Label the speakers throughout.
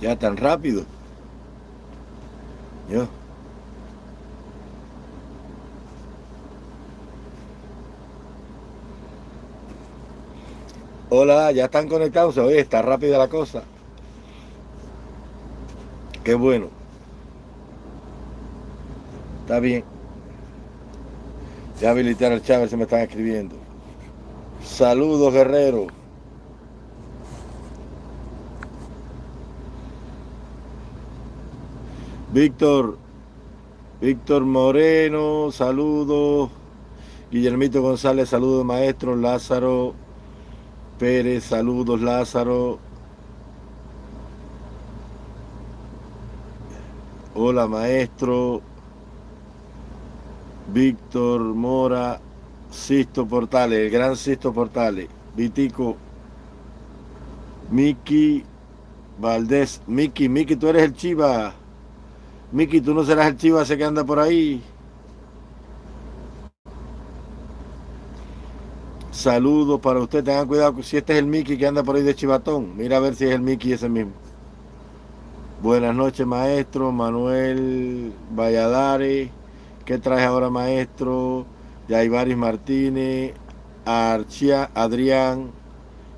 Speaker 1: Ya tan rápido. Yo. Hola, ya están conectados. Oye, está rápida la cosa. Qué bueno. Está bien. Ya habilitar al Chávez se me están escribiendo. Saludos, guerrero. Víctor, Víctor Moreno, saludos. Guillermito González, saludos, maestro. Lázaro Pérez, saludos, Lázaro. Hola, maestro. Víctor Mora, Sisto Portales, el gran Sisto Portales. Vitico, Miki Valdés. Miki, Miki, tú eres el chiva. Miki, tú no serás el chiva ese que anda por ahí. Saludos para usted. Tengan cuidado si este es el Miki que anda por ahí de Chivatón. Mira a ver si es el Miki ese mismo. Buenas noches, maestro. Manuel Valladares. ¿Qué traes ahora, maestro? Yaibaris Martínez, Archia, Adrián,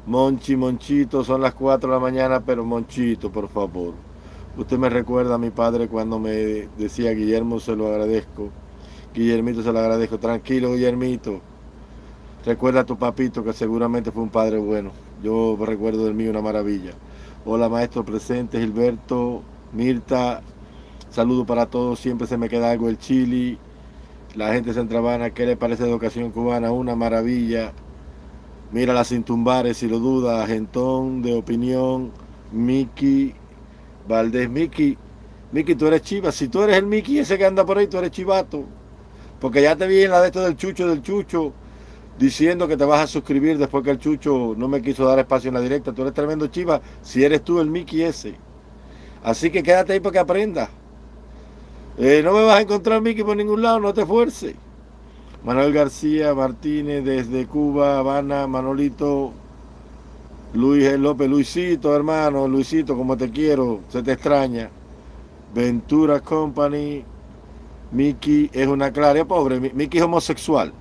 Speaker 1: Monchi, Monchito, son las 4 de la mañana, pero Monchito, por favor. Usted me recuerda a mi padre cuando me decía, Guillermo, se lo agradezco. Guillermito, se lo agradezco. Tranquilo, Guillermito. Recuerda a tu papito, que seguramente fue un padre bueno. Yo recuerdo del mío una maravilla. Hola, maestro presente, Gilberto, Mirta, Saludo para todos, siempre se me queda algo el chili. La gente centravana, ¿qué le parece educación cubana? Una maravilla. Mira las sin tumbares, si lo duda. Gentón, de opinión. Miki, Valdés. Miki, Miki, tú eres chiva. Si tú eres el Miki ese que anda por ahí, tú eres chivato. Porque ya te vi en la de esto del chucho, del chucho, diciendo que te vas a suscribir después que el chucho no me quiso dar espacio en la directa. Tú eres tremendo chiva si eres tú el Miki ese. Así que quédate ahí para que aprendas. Eh, no me vas a encontrar, Miki, por ningún lado, no te esfuerces. Manuel García Martínez desde Cuba, Habana, Manolito, Luis López, Luisito, hermano, Luisito, como te quiero, se te extraña. Ventura Company, Miki es una clara, pobre, Miki es homosexual.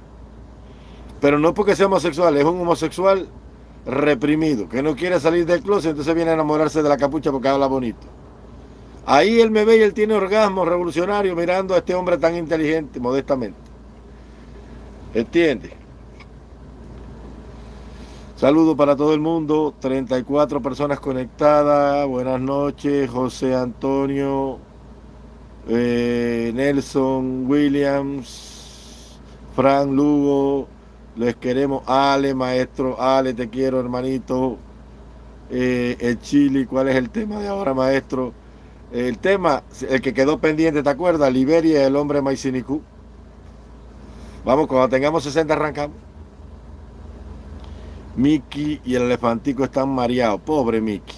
Speaker 1: Pero no porque sea homosexual, es un homosexual reprimido, que no quiere salir del closet, entonces viene a enamorarse de la capucha porque habla bonito. Ahí él me ve y él tiene orgasmo revolucionario mirando a este hombre tan inteligente, modestamente. ¿Entiende? Saludos para todo el mundo, 34 personas conectadas, buenas noches, José Antonio, eh, Nelson Williams, Fran Lugo, les queremos, Ale, maestro, Ale, te quiero, hermanito, eh, el Chile, ¿cuál es el tema de ahora, maestro? El tema, el que quedó pendiente, ¿te acuerdas? Liberia, el hombre Maicinicú. Vamos, cuando tengamos 60 arrancamos. Mickey y el elefantico están mareados. Pobre Mickey.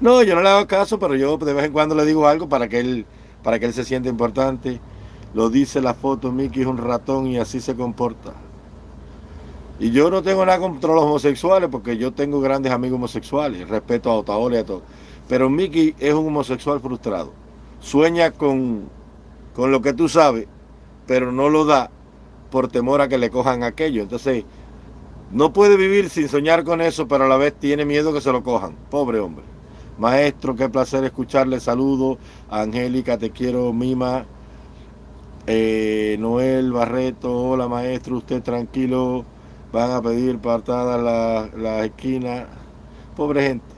Speaker 1: No, yo no le hago caso, pero yo de vez en cuando le digo algo para que él, para que él se sienta importante. Lo dice la foto, Mickey es un ratón y así se comporta. Y yo no tengo nada contra los homosexuales porque yo tengo grandes amigos homosexuales. Respeto a Otaola y a todos. Pero Mickey es un homosexual frustrado. Sueña con, con lo que tú sabes, pero no lo da por temor a que le cojan aquello. Entonces, no puede vivir sin soñar con eso, pero a la vez tiene miedo que se lo cojan. Pobre hombre. Maestro, qué placer escucharle. Saludo. Angélica, te quiero, Mima. Eh, Noel Barreto, hola maestro, usted tranquilo. Van a pedir partadas la, la esquina. Pobre gente.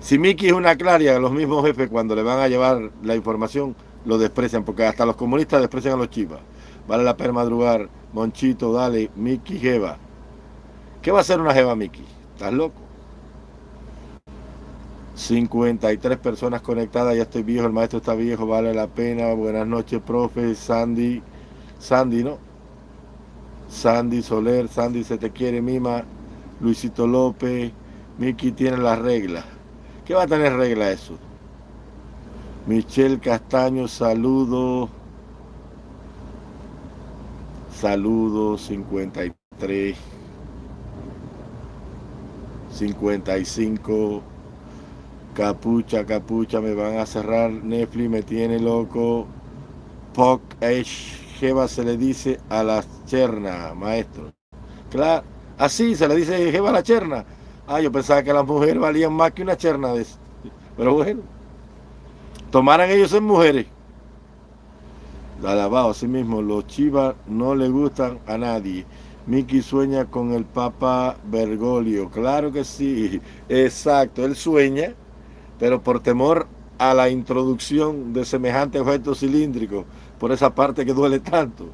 Speaker 1: Si Miki es una claria, los mismos jefes cuando le van a llevar la información lo desprecian, porque hasta los comunistas desprecian a los chivas. Vale la pena madrugar. Monchito, dale, Miki Jeva. ¿Qué va a hacer una Jeva Miki? ¿Estás loco? 53 personas conectadas, ya estoy viejo, el maestro está viejo, vale la pena. Buenas noches, profe, Sandy, Sandy, ¿no? Sandy Soler, Sandy se te quiere, Mima, Luisito López, Miki tiene las reglas. ¿Qué va a tener regla eso? Michelle Castaño, saludo. Saludos 53. 55. Capucha, capucha, me van a cerrar. Netflix me tiene loco. Poc Jeva se le dice a la cherna, maestro. Claro, así se le dice Jeva a la cherna. Ah, yo pensaba que las mujeres valían más que una cherna de. Pero bueno, tomaran ellos en mujeres. Alabado, así mismo, los chivas no le gustan a nadie. Miki sueña con el Papa Bergoglio. Claro que sí, exacto. Él sueña, pero por temor a la introducción de semejante objeto cilíndrico, por esa parte que duele tanto.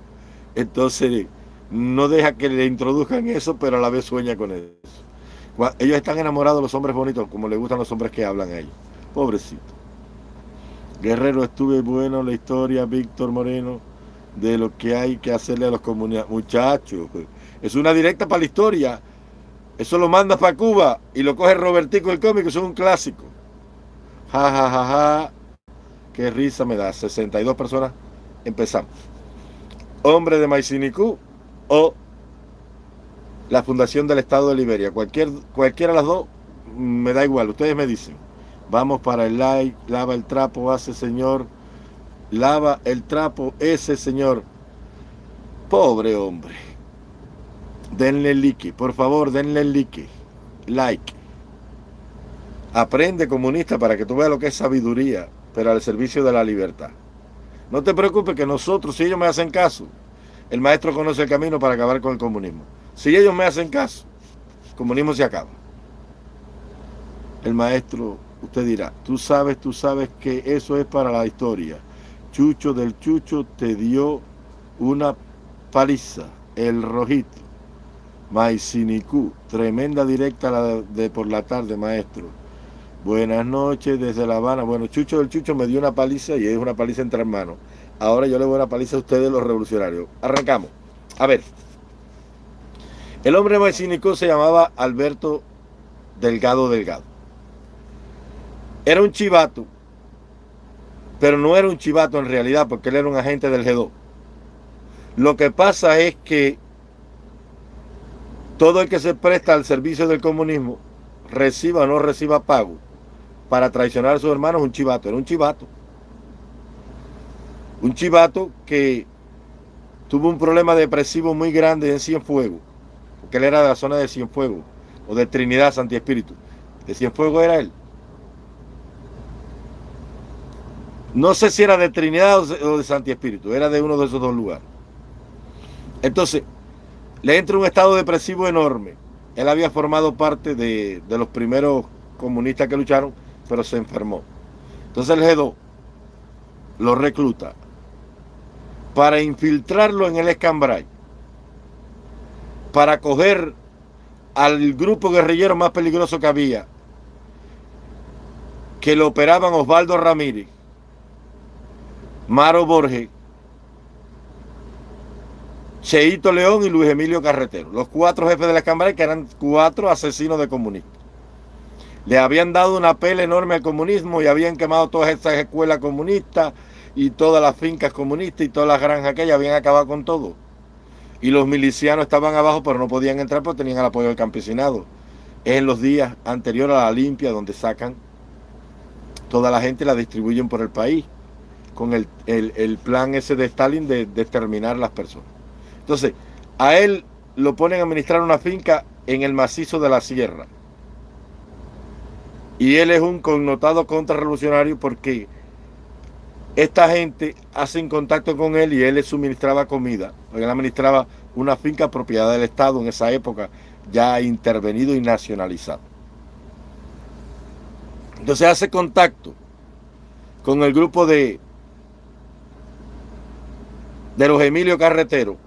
Speaker 1: Entonces, no deja que le introduzcan eso, pero a la vez sueña con eso. Ellos están enamorados de los hombres bonitos, como le gustan los hombres que hablan a ellos. Pobrecito. Guerrero, estuve bueno la historia, Víctor Moreno, de lo que hay que hacerle a los comunidades. Muchachos, es una directa para la historia. Eso lo manda para Cuba y lo coge Robertico el cómico, es un clásico. Ja, ja, ja, ja. Qué risa me da. 62 personas. Empezamos. Hombre de Maicinicú o la Fundación del Estado de Liberia. Cualquier, cualquiera de las dos me da igual. Ustedes me dicen. Vamos para el like, lava el trapo, hace señor, lava el trapo, ese señor. Pobre hombre. Denle like, por favor, denle like. Like. Aprende comunista para que tú veas lo que es sabiduría, pero al servicio de la libertad. No te preocupes que nosotros, si ellos me hacen caso, el maestro conoce el camino para acabar con el comunismo. Si ellos me hacen caso, el comunismo se acaba. El maestro Usted dirá, tú sabes, tú sabes que eso es para la historia. Chucho del Chucho te dio una paliza, el rojito. Maicinicú, tremenda directa la de, por la tarde, maestro. Buenas noches desde La Habana. Bueno, Chucho del Chucho me dio una paliza y es una paliza entre hermanos. Ahora yo le voy a una paliza a ustedes los revolucionarios. Arrancamos. A ver. El hombre Maicinicú se llamaba Alberto Delgado Delgado. Era un chivato, pero no era un chivato en realidad porque él era un agente del G2. Lo que pasa es que todo el que se presta al servicio del comunismo, reciba o no reciba pago para traicionar a sus hermanos, un chivato. Era un chivato. Un chivato que tuvo un problema depresivo muy grande en Cienfuegos, porque él era de la zona de Cienfuegos, o de Trinidad Santi Espíritu. De Cienfuegos era él. No sé si era de Trinidad o de Santi Espíritu, era de uno de esos dos lugares. Entonces, le entra un estado depresivo enorme. Él había formado parte de, los primeros comunistas que lucharon, pero se enfermó. Entonces el G2 lo recluta para infiltrarlo en el escambray, para coger al grupo guerrillero más peligroso que había, que lo operaban Osvaldo Ramírez, Maro Borges, Cheito León y Luis Emilio Carretero, los cuatro jefes de la Cámara que eran cuatro asesinos de comunistas. Le habían dado una pela enorme al comunismo y habían quemado todas esas escuelas comunistas y todas las fincas comunistas y todas las granjas que habían acabado con todo. Y los milicianos estaban abajo pero no podían entrar porque tenían el apoyo del campesinado. Es en los días anteriores a la limpia donde sacan toda la gente y la distribuyen por el país con el, plan ese de Stalin de determinar las personas. Entonces, a él lo ponen a administrar una finca en el macizo de la sierra. Y él es un connotado contrarrevolucionario porque esta gente hace contacto con él y él le suministraba comida. Él administraba una finca propiedad del Estado en esa época, ya intervenido y nacionalizado. Entonces hace contacto con el grupo de de los Emilio Carretero,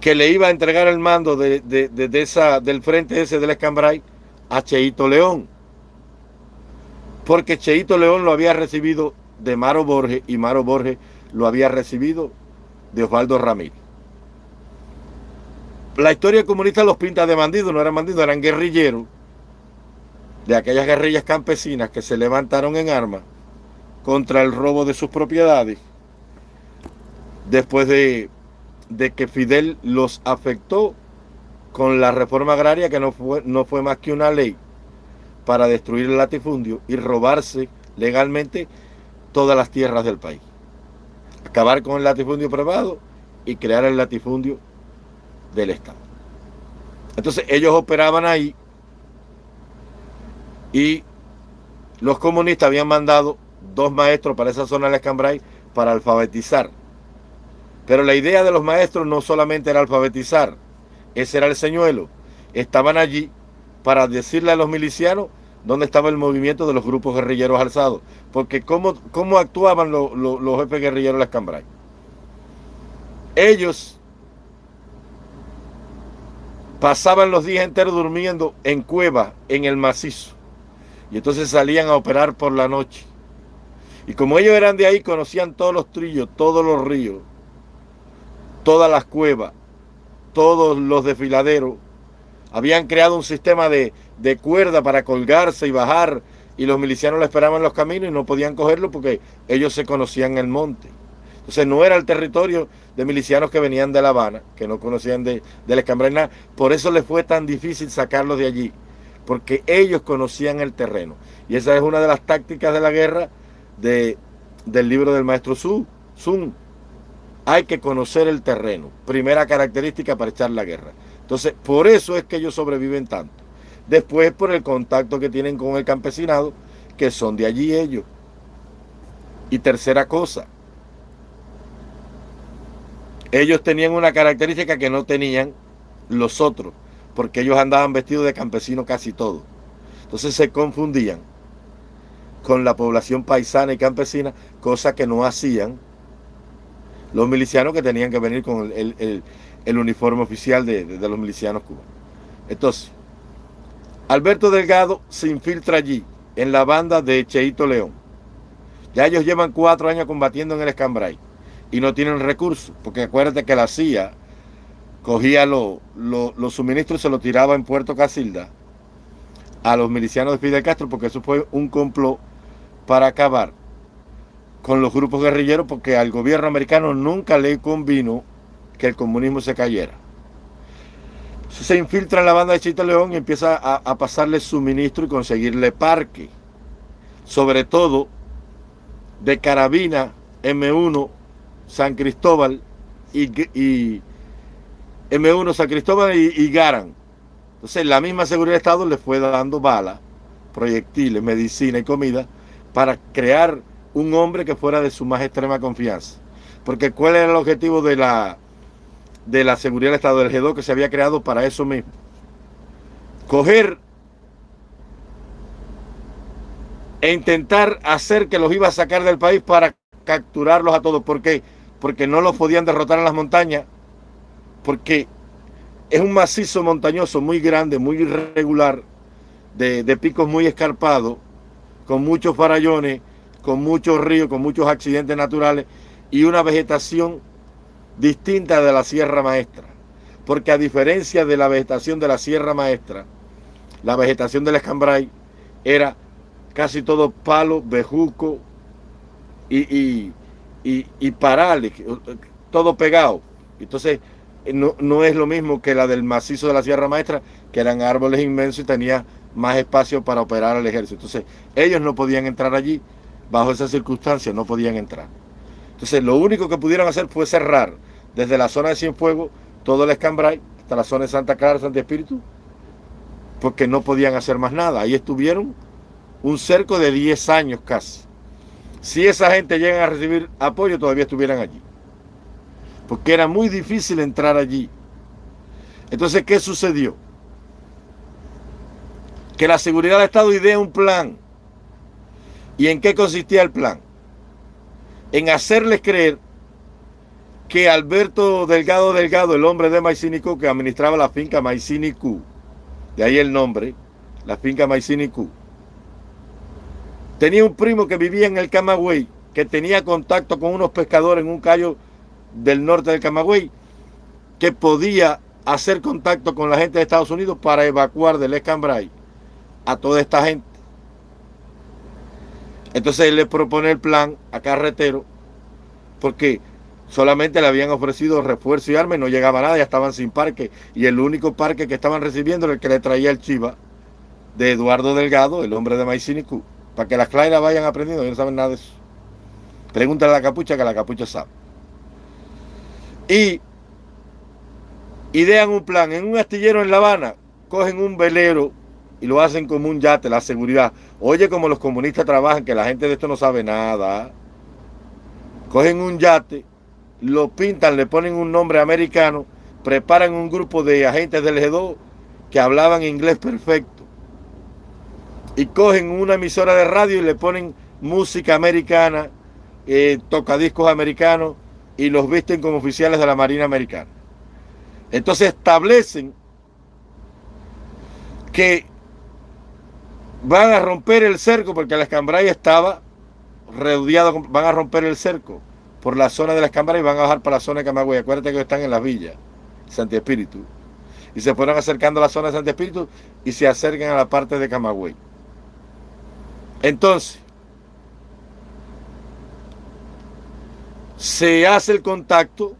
Speaker 1: que le iba a entregar el mando de, esa, del frente ese del Escambray a Cheito León. Porque Cheito León lo había recibido de Maro Borges y Maro Borges lo había recibido de Osvaldo Ramírez. La historia comunista los pinta de bandidos, no eran bandidos, eran guerrilleros de aquellas guerrillas campesinas que se levantaron en armas contra el robo de sus propiedades, después de, que Fidel los afectó con la reforma agraria que no fue, no fue más que una ley para destruir el latifundio y robarse legalmente todas las tierras del país. Acabar con el latifundio privado y crear el latifundio del Estado. Entonces ellos operaban ahí y los comunistas habían mandado dos maestros para esa zona de Escambray para alfabetizar. Pero la idea de los maestros no solamente era alfabetizar, ese era el señuelo. Estaban allí para decirle a los milicianos dónde estaba el movimiento de los grupos guerrilleros alzados. Porque cómo, cómo actuaban los jefes guerrilleros de Escambray. Ellos pasaban los días enteros durmiendo en cuevas, en el macizo. Y entonces salían a operar por la noche. Y como ellos eran de ahí, conocían todos los trillos, todos los ríos, todas las cuevas, todos los desfiladeros. Habían creado un sistema de, de cuerda para colgarse y bajar y los milicianos lo esperaban en los caminos y no podían cogerlo porque ellos se conocían el monte. Entonces no era el territorio de milicianos que venían de La Habana, que no conocían de, del Escambray Por eso les fue tan difícil sacarlos de allí, porque ellos conocían el terreno. Y esa es una de las tácticas de la guerra de, del libro del maestro Sun. Sun. Hay que conocer el terreno. Primera característica para echar la guerra. Entonces, por eso es que ellos sobreviven tanto. Después, por el contacto que tienen con el campesinado, que son de allí ellos. Y tercera cosa, ellos tenían una característica que no tenían los otros, porque ellos andaban vestidos de campesinos casi todos. Entonces se confundían con la población paisana y campesina, cosa que no hacían los milicianos que tenían que venir con el, uniforme oficial de, de, los milicianos cubanos. Entonces, Alberto Delgado se infiltra allí, en la banda de Cheito León. Ya ellos llevan cuatro años combatiendo en el Escambray y no tienen recursos, porque acuérdate que la CIA cogía los suministros y se los tiraba en Puerto Casilda a los milicianos de Fidel Castro, porque eso fue un complot para acabar con los grupos guerrilleros, porque al gobierno americano nunca le convino que el comunismo se cayera. se infiltra en la banda de Chito León y empieza a, pasarle suministro y conseguirle parque, sobre todo de carabina M1 San Cristóbal y, M1 San Cristóbal y, Garan. Entonces la misma seguridad de Estado le fue dando balas, proyectiles, medicina y comida para crear un hombre que fuera de su más extrema confianza. Porque ¿cuál era el objetivo de la, de la seguridad del Estado del G2 que se había creado para eso mismo? Coger e intentar hacer que los iba a sacar del país para capturarlos a todos. porque porque no los podían derrotar en las montañas, porque es un macizo montañoso muy grande, muy irregular, de, picos muy escarpados, con muchos farallones, con muchos ríos, con muchos accidentes naturales y una vegetación distinta de la Sierra Maestra. Porque a diferencia de la vegetación de la Sierra Maestra, la vegetación del Escambray era casi todo palo, bejuco y y, y parales, todo pegado. Entonces, no, no, es lo mismo que la del macizo de la Sierra Maestra, que eran árboles inmensos y tenía más espacio para operar al ejército. Entonces, ellos no podían entrar allí, bajo esas circunstancias no podían entrar. Entonces, lo único que pudieron hacer fue cerrar desde la zona de Cienfuegos todo el Escambray hasta la zona de Santa Clara, Santa Espíritu, porque no podían hacer más nada. Ahí estuvieron un cerco de 10 años casi si esa gente llega a recibir apoyo, todavía estuvieran allí. Porque era muy difícil entrar allí. Entonces, ¿qué sucedió? Que la seguridad del Estado idea un plan. ¿Y en qué consistía el plan? En hacerles creer que Alberto Delgado Delgado, el hombre de Maicinicú, que administraba la finca Maicinicú, de ahí el nombre, la finca Maicinicú, Tenía un primo que vivía en el Camagüey, que tenía contacto con unos pescadores en un callo del norte del Camagüey, que podía hacer contacto con la gente de Estados Unidos para evacuar del Escambray a toda esta gente. Entonces él le propone el plan a Carretero, porque Solamente le habían ofrecido refuerzo y armas no llegaba nada, ya estaban sin parque. Y el único parque que estaban recibiendo era el que le traía el Chiva de Eduardo Delgado, el hombre de Maicinicú. Para que las claras vayan aprendiendo, ellos no saben nada de eso. Pregúntale a la capucha que la capucha sabe. Y idean un plan. En un astillero en La Habana, cogen un velero y lo hacen como un yate, la seguridad. Oye, como los comunistas trabajan, que la gente de esto no sabe nada. Cogen un yate, lo pintan, le ponen un nombre americano, preparan un grupo de agentes del G2 que hablaban inglés perfecto. Y cogen una emisora de radio y le ponen música americana, eh, tocadiscos americanos y los visten como oficiales de la Marina Americana. Entonces establecen que van a romper el cerco porque la escambray estaba rodeado, van a romper el cerco por la zona de la escambray y van a bajar para la zona de Camagüey. Acuérdate que están en las villas, Santi Espíritu. Y se fueron acercando a la zona de Santi Espíritu y se acercan a la parte de Camagüey. Entonces, se hace el contacto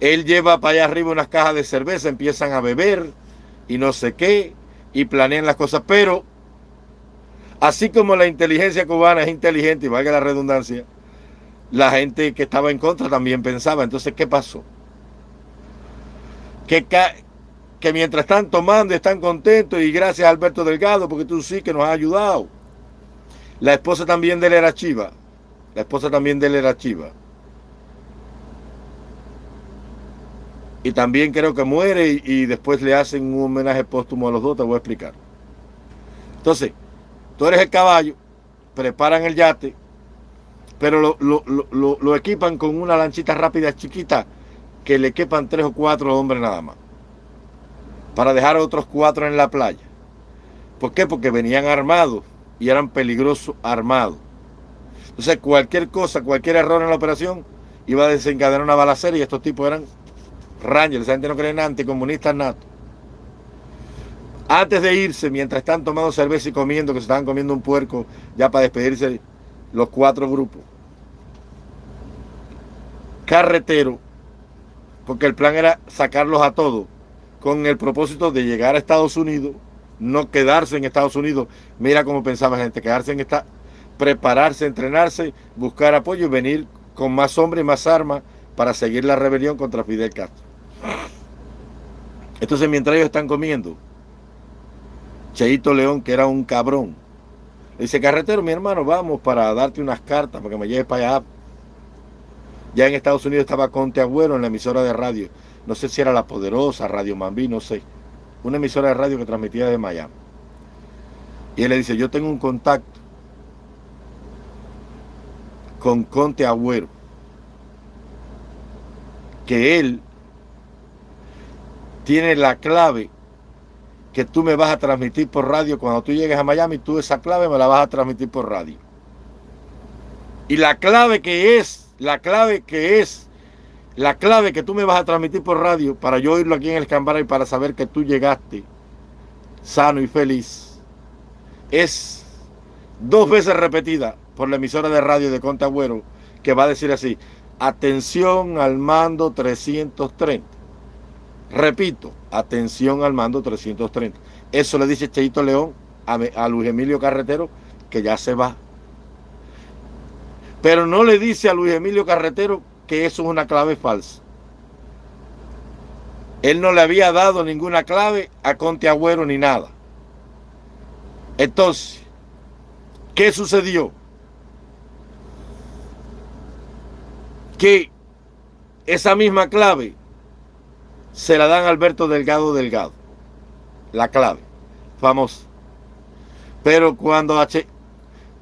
Speaker 1: él lleva para allá arriba unas cajas de cerveza, empiezan a beber y no sé qué, y planean las cosas. Pero, así como la inteligencia cubana es inteligente, y valga la redundancia, la gente que estaba en contra también pensaba. Entonces, ¿qué pasó? Que, que mientras están tomando, están contentos, y gracias a Alberto Delgado, porque tú sí que nos has ayudado. La esposa también de él era chiva. La esposa también de él era chiva. y también creo que muere y, después le hacen un homenaje póstumo a los dos, te voy a explicar. Entonces, tú eres el caballo, preparan el yate, pero lo, equipan con una lanchita rápida chiquita que le quepan tres o cuatro hombres nada más, para dejar a otros cuatro en la playa. ¿Por qué? Porque venían armados y eran peligrosos armados. Entonces, cualquier cosa, cualquier error en la operación iba a desencadenar una balacera y estos tipos eran Rangel, esa gente no cree en anticomunistas nato. Antes de irse, mientras están tomando cerveza y comiendo, que se estaban comiendo un puerco ya para despedirse los cuatro grupos. Carretero, porque el plan era sacarlos a todos, con el propósito de llegar a Estados Unidos, no quedarse en Estados Unidos. Mira cómo pensaba la gente, quedarse en esta, prepararse, entrenarse, buscar apoyo y venir con más hombres y más armas para seguir la rebelión contra Fidel Castro. Entonces, mientras ellos están comiendo, Cheito León, que era un cabrón, le dice, carretero, mi hermano, vamos para darte unas cartas, para que me lleves para allá. Ya en Estados Unidos estaba Conte Agüero en la emisora de radio. No sé si era La Poderosa, Radio Mambí, no sé. Una emisora de radio que transmitía de Miami. Y él le dice, yo tengo un contacto con Conte Agüero. Que él tiene la clave que tú me vas a transmitir por radio. Cuando tú llegues a Miami, tú esa clave me la vas a transmitir por radio. Y la clave que es, la clave que es, la clave que tú me vas a transmitir por radio para yo oírlo aquí en el Cambara y para saber que tú llegaste sano y feliz, es dos veces repetida por la emisora de radio de Contagüero que va a decir así, atención al mando 330. Repito, atención al mando 330. Eso le dice Cheito León a, Luis Emilio Carretero que ya se va. Pero no le dice a Luis Emilio Carretero que eso es una clave falsa. Él no le había dado ninguna clave a Conte Agüero ni nada. Entonces, ¿qué sucedió? Que esa misma clave se la dan Alberto Delgado Delgado. La clave, famosa. Pero cuando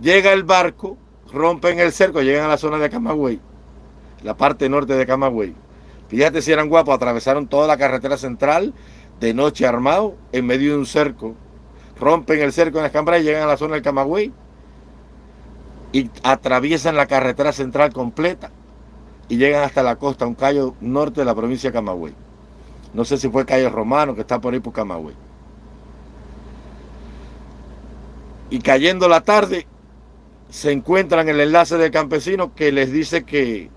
Speaker 1: llega el barco, rompen el cerco, llegan a la zona de Camagüey, la parte norte de Camagüey. Fíjate si eran guapos, atravesaron toda la carretera central de noche armado en medio de un cerco. Rompen el cerco en Escambray, llegan a la zona del Camagüey y atraviesan la carretera central completa y llegan hasta la costa, un callo norte de la provincia de Camagüey. No sé si fue Calle Romano, que está por ahí por Camagüey. Y cayendo la tarde, se encuentran el enlace del campesino que les dice que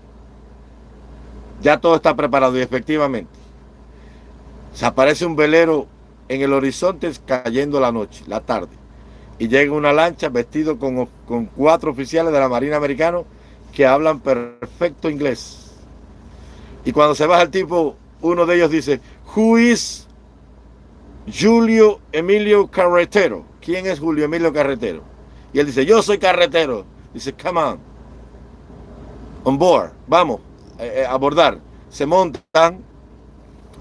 Speaker 1: Ya todo está preparado y efectivamente se aparece un velero en el horizonte cayendo la noche, la tarde. Y llega una lancha vestido con, con cuatro oficiales de la Marina Americana que hablan perfecto inglés. Y cuando se baja el tipo, uno de ellos dice, Who is Julio Emilio Carretero? ¿Quién es Julio Emilio Carretero? Y él dice, yo soy carretero. Dice, come on. On board. Vamos eh, eh, abordar. Se montan,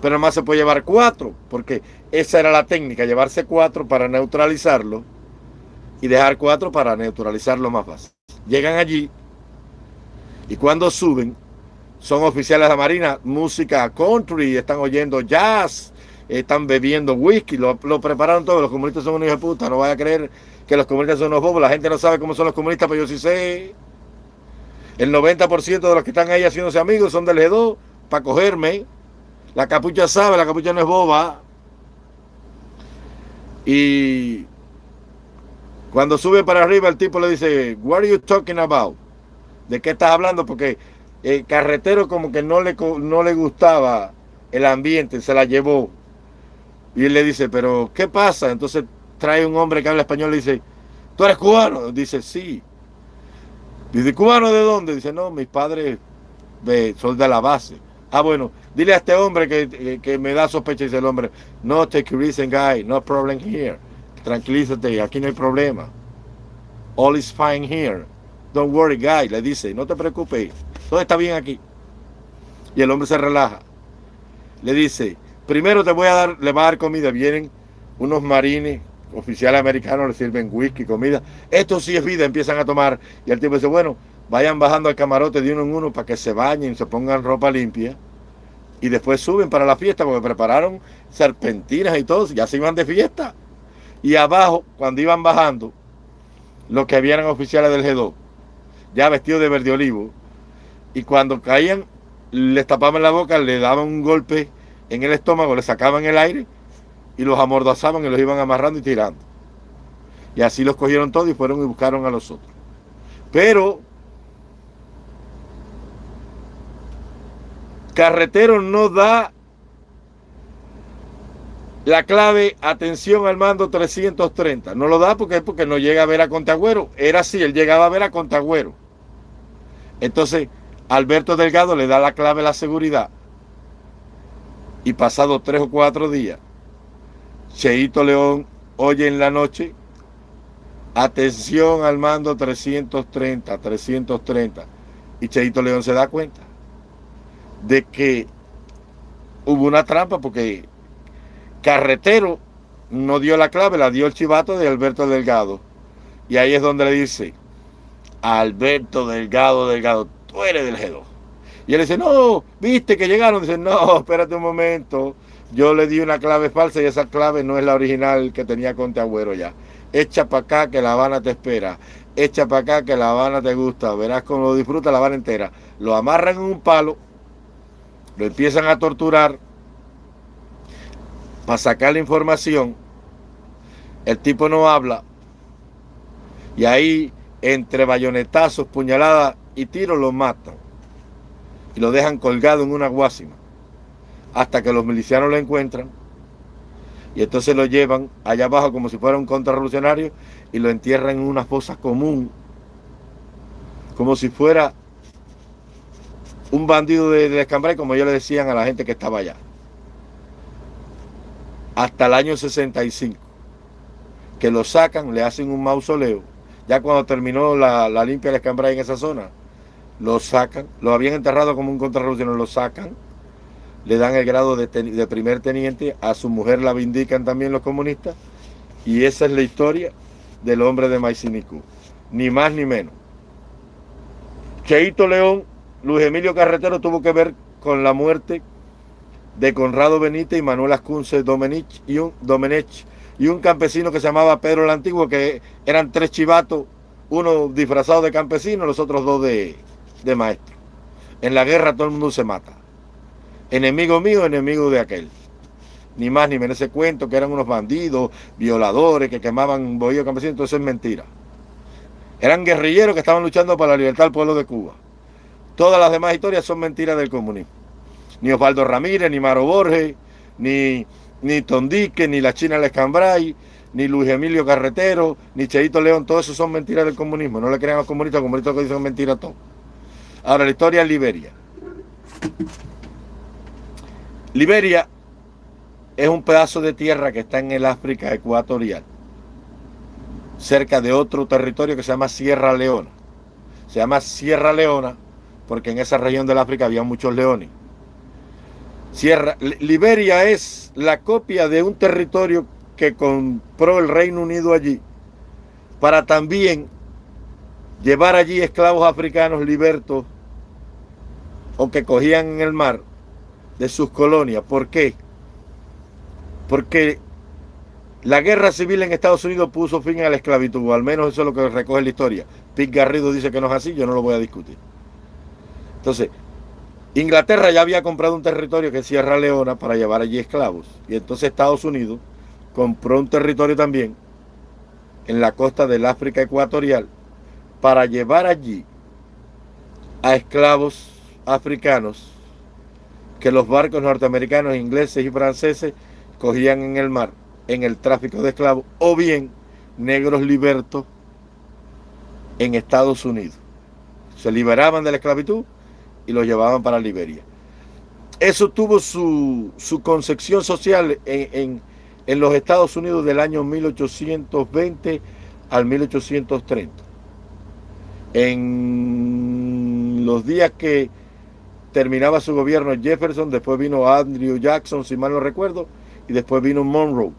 Speaker 1: pero además se puede llevar cuatro, porque esa era la técnica, llevarse cuatro para neutralizarlo y dejar cuatro para neutralizarlo más fácil. Llegan allí y cuando suben, son oficiales de la Marina, música country, están oyendo jazz, están bebiendo whisky, lo, prepararon todo. Los comunistas son unos hijos de puta, no vaya a creer que los comunistas son unos bobos. La gente no sabe cómo son los comunistas, pero yo sí sé. El 90% de los que están ahí haciéndose amigos son del G2 para cogerme. La capucha sabe, la capucha no es boba. Y cuando sube para arriba, el tipo le dice, What are you talking about? ¿De qué estás hablando? Porque el carretero como que no le, no le gustaba el ambiente, se la llevó. Y él le dice, pero ¿qué pasa? Entonces trae un hombre que habla español y dice, ¿tú eres cubano? Dice, sí. Dice, ¿cubano de dónde? Dice, no, mis padres son de la base. Ah, bueno, dile a este hombre que, que me da sospecha, dice el hombre, no take a reason, guy, no problem here. Tranquilízate, aquí no hay problema. All is fine here. Don't worry, guy, le dice, no te preocupes, todo está bien aquí. Y el hombre se relaja. Le dice, primero te voy a dar, le va a dar comida. Vienen unos marines, oficiales americanos, le sirven whisky, comida. Esto sí es vida, empiezan a tomar. Y el tipo dice, bueno, vayan bajando al camarote de uno en uno para que se bañen, se pongan ropa limpia. Y después suben para la fiesta porque prepararon serpentinas y todo, ya se iban de fiesta. Y abajo, cuando iban bajando, los que habían oficiales del G2, ya vestidos de verde olivo, y cuando caían, les tapaban la boca, le daban un golpe en el estómago, le sacaban el aire y los amordazaban y los iban amarrando y tirando. Y así los cogieron todos y fueron y buscaron a los otros. Pero Carretero no da la clave atención al mando 330. No lo da porque, porque no llega a ver a Contagüero. Era así, él llegaba a ver a Contagüero. Entonces, Alberto Delgado le da la clave a la seguridad. Y pasado tres o cuatro días, Cheito León oye en la noche, atención al mando 330, 330. Y Cheito León se da cuenta de que hubo una trampa porque Carretero no dio la clave, la dio el chivato de Alberto Delgado. Y ahí es donde le dice, Alberto Delgado Delgado, tú eres del G2. Y él dice, no, viste que llegaron. Dice, no, espérate un momento. Yo le di una clave falsa y esa clave no es la original que tenía Conte Agüero ya. Echa para acá que La Habana te espera. Echa para acá que La Habana te gusta. Verás cómo lo disfruta La Habana entera. Lo amarran en un palo, lo empiezan a torturar para sacar la información. El tipo no habla. Y ahí, entre bayonetazos, puñaladas y tiros, lo matan. Y lo dejan colgado en una guásima hasta que los milicianos lo encuentran y entonces lo llevan allá abajo como si fuera un contrarrevolucionario y lo entierran en una fosa común como si fuera un bandido de, escambray como ellos le decían a la gente que estaba allá. Hasta el año 65 que lo sacan, le hacen un mausoleo. Ya cuando terminó la, la limpia de escambray en esa zona lo sacan, lo habían enterrado como un contrarrevolucionario, lo sacan, le dan el grado de, primer teniente, a su mujer la vindican también los comunistas, y esa es la historia del hombre de Maicinicú, ni más ni menos. Cheito León, Luis Emilio Carretero tuvo que ver con la muerte de Conrado Benítez y Manuel Ascunce Domenech y un, Domenech, y un campesino que se llamaba Pedro el Antiguo, que eran tres chivatos, uno disfrazado de campesino, los otros dos de, de maestro. En la guerra todo el mundo se mata. Enemigo mío, enemigo de aquel. Ni más ni menos ese cuento que eran unos bandidos, violadores, que quemaban bohío campesinos, entonces es mentira. Eran guerrilleros que estaban luchando para la libertad del pueblo de Cuba. Todas las demás historias son mentiras del comunismo. Ni Osvaldo Ramírez, ni Maro Borges, ni, ni Tondique, ni la China Lescambray, ni Luis Emilio Carretero, ni Cheito León, todo eso son mentiras del comunismo. No le crean a los comunistas, los comunistas dicen mentiras todo. Ahora, la historia de Liberia. Liberia es un pedazo de tierra que está en el África ecuatorial, cerca de otro territorio que se llama Sierra Leona. Se llama Sierra Leona porque en esa región del África había muchos leones. Sierra, Liberia es la copia de un territorio que compró el Reino Unido allí para también llevar allí esclavos africanos libertos o que cogían en el mar de sus colonias. ¿Por qué? Porque la guerra civil en Estados Unidos puso fin a la esclavitud, al menos eso es lo que recoge la historia. Pete Garrido dice que no es así, yo no lo voy a discutir. Entonces, Inglaterra ya había comprado un territorio que es Sierra Leona para llevar allí esclavos. Y entonces Estados Unidos compró un territorio también en la costa del África ecuatorial para llevar allí a esclavos africanos que los barcos norteamericanos, ingleses y franceses cogían en el mar en el tráfico de esclavos o bien negros libertos en Estados Unidos. Se liberaban de la esclavitud y los llevaban para Liberia. Eso tuvo su, concepción social en, en los Estados Unidos del año 1820 al 1830. En los días que terminaba su gobierno Jefferson, después vino Andrew Jackson, si mal no recuerdo, y después vino Monroe,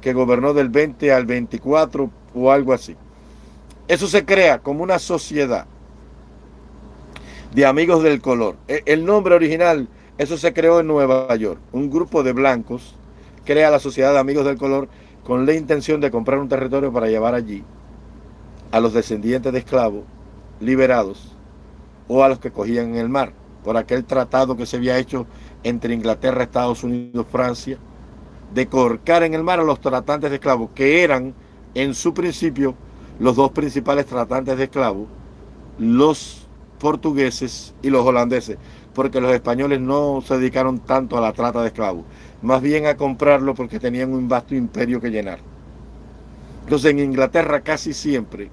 Speaker 1: que gobernó del 20 al 24 o algo así. Eso se crea como una sociedad de amigos del color. E, el nombre original, eso se creó en Nueva York. Un grupo de blancos crea la Sociedad de Amigos del Color con la intención de comprar un territorio para llevar allí a los descendientes de esclavos liberados o a los que cogían en el mar por aquel tratado que se había hecho entre Inglaterra, Estados Unidos, Francia, de corcar en el mar a los tratantes de esclavos, que eran en su principio los dos principales tratantes de esclavos, los portugueses y los holandeses, porque los españoles no se dedicaron tanto a la trata de esclavos, más bien a comprarlo porque tenían un vasto imperio que llenar. Entonces en Inglaterra casi siempre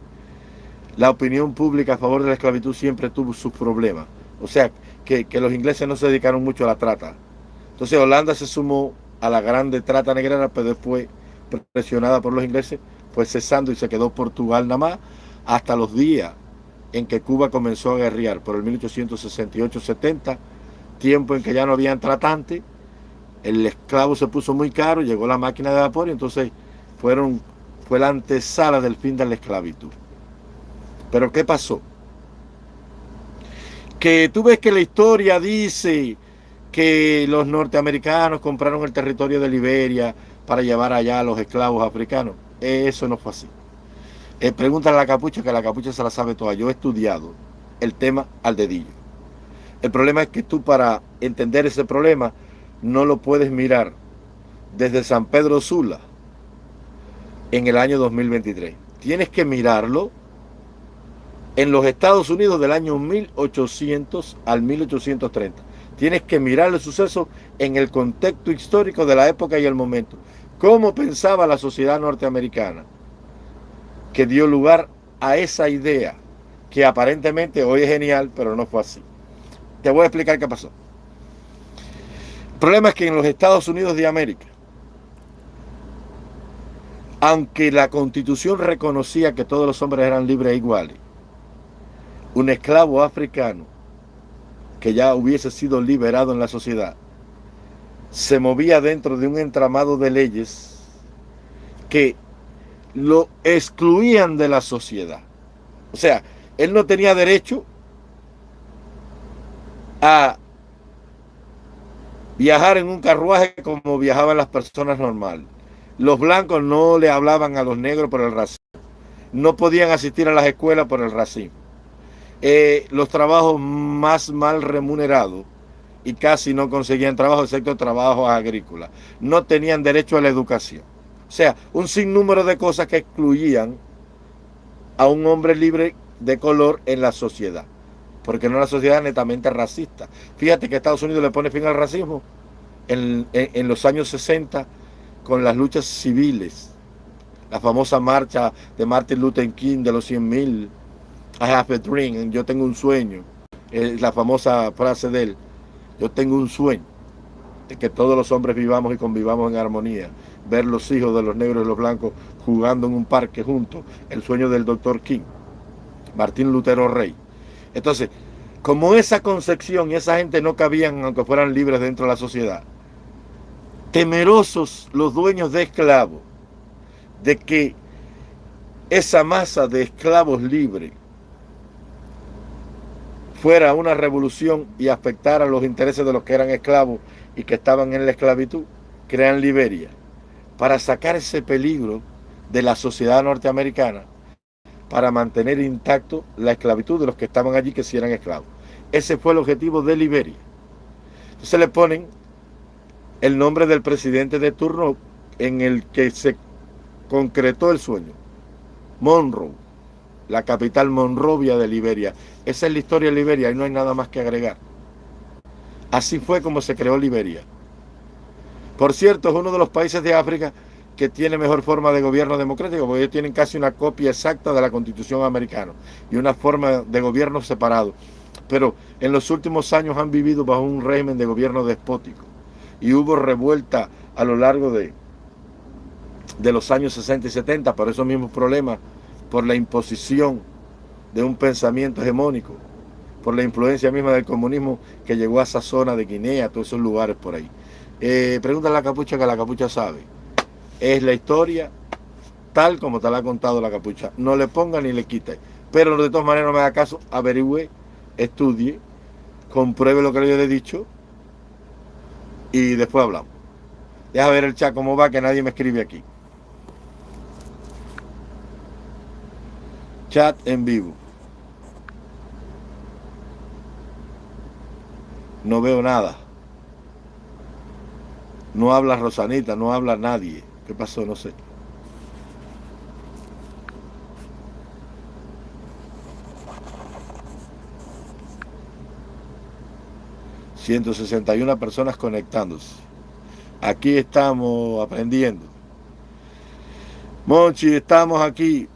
Speaker 1: la opinión pública a favor de la esclavitud siempre tuvo sus problemas. O sea, que, los ingleses no se dedicaron mucho a la trata. Entonces Holanda se sumó a la grande trata negrera, pero después, presionada por los ingleses, fue cesando y se quedó Portugal nada más hasta los días en que Cuba comenzó a guerrear, por el 1868-70, tiempo en que ya no habían tratantes, el esclavo se puso muy caro, llegó la máquina de vapor y entonces fueron, fue la antesala del fin de la esclavitud. Pero ¿qué pasó? Que tú ves que la historia dice que los norteamericanos compraron el territorio de Liberia para llevar allá a los esclavos africanos. Eso no fue así. Eh, pregúntale a la capucha, que la capucha se la sabe toda. Yo he estudiado el tema al dedillo. El problema es que tú para entender ese problema no lo puedes mirar desde San Pedro Sula en el año 2023. Tienes que mirarlo en los Estados Unidos del año 1800 al 1830. Tienes que mirar el suceso en el contexto histórico de la época y el momento. ¿Cómo pensaba la sociedad norteamericana que dio lugar a esa idea que aparentemente hoy es genial, pero no fue así? Te voy a explicar qué pasó. El problema es que en los Estados Unidos de América, aunque la constitución reconocía que todos los hombres eran libres e iguales, un esclavo africano que ya hubiese sido liberado en la sociedad, se movía dentro de un entramado de leyes que lo excluían de la sociedad. O sea, él no tenía derecho a viajar en un carruaje como viajaban las personas normales. Los blancos no le hablaban a los negros por el racismo. No podían asistir a las escuelas por el racismo. Eh, los trabajos más mal remunerados y casi no conseguían trabajo, excepto trabajos agrícolas. No tenían derecho a la educación. O sea, un sinnúmero de cosas que excluían a un hombre libre de color en la sociedad. porque no es una sociedad netamente racista. Fíjate que Estados Unidos le pone fin al racismo en, en los años 60 con las luchas civiles, la famosa marcha de Martin Luther King de los 100.000, I have a dream, yo tengo un sueño, es la famosa frase de él, yo tengo un sueño de que todos los hombres vivamos y convivamos en armonía, ver los hijos de los negros y los blancos jugando en un parque juntos, el sueño del doctor King, Martín Lutero Rey. Entonces, como esa concepción y esa gente no cabían aunque fueran libres dentro de la sociedad, temerosos los dueños de esclavos de que esa masa de esclavos libres fuera una revolución y afectara los intereses de los que eran esclavos y que estaban en la esclavitud, crean Liberia para sacar ese peligro de la sociedad norteamericana para mantener intacto la esclavitud de los que estaban allí que si eran esclavos. Ese fue el objetivo de Liberia. Entonces le ponen el nombre del presidente de turno en el que se concretó el sueño. Monroe, la capital Monrovia de Liberia. Esa es la historia de Liberia y no hay nada más que agregar. Así fue como se creó Liberia. Por cierto, es uno de los países de África que tiene mejor forma de gobierno democrático, porque ellos tienen casi una copia exacta de la constitución americana y una forma de gobierno separado. Pero en los últimos años han vivido bajo un régimen de gobierno despótico y hubo revuelta a lo largo de, de los años 60 y 70 por esos mismos problemas, por la imposición de un pensamiento hegemónico, por la influencia misma del comunismo que llegó a esa zona de Guinea, a todos esos lugares por ahí. Eh, pregunta a la capucha que la capucha sabe. Es la historia tal como te la ha contado la capucha. No le ponga ni le quite. Pero de todas maneras no me haga caso, averigüe, estudie, compruebe lo que le he dicho y después hablamos. Deja ver el chat cómo va, que nadie me escribe aquí. Chat en vivo. No veo nada. No habla Rosanita, no habla nadie. ¿Qué pasó? No sé. 161 personas conectándose. Aquí estamos aprendiendo. Monchi, estamos aquí.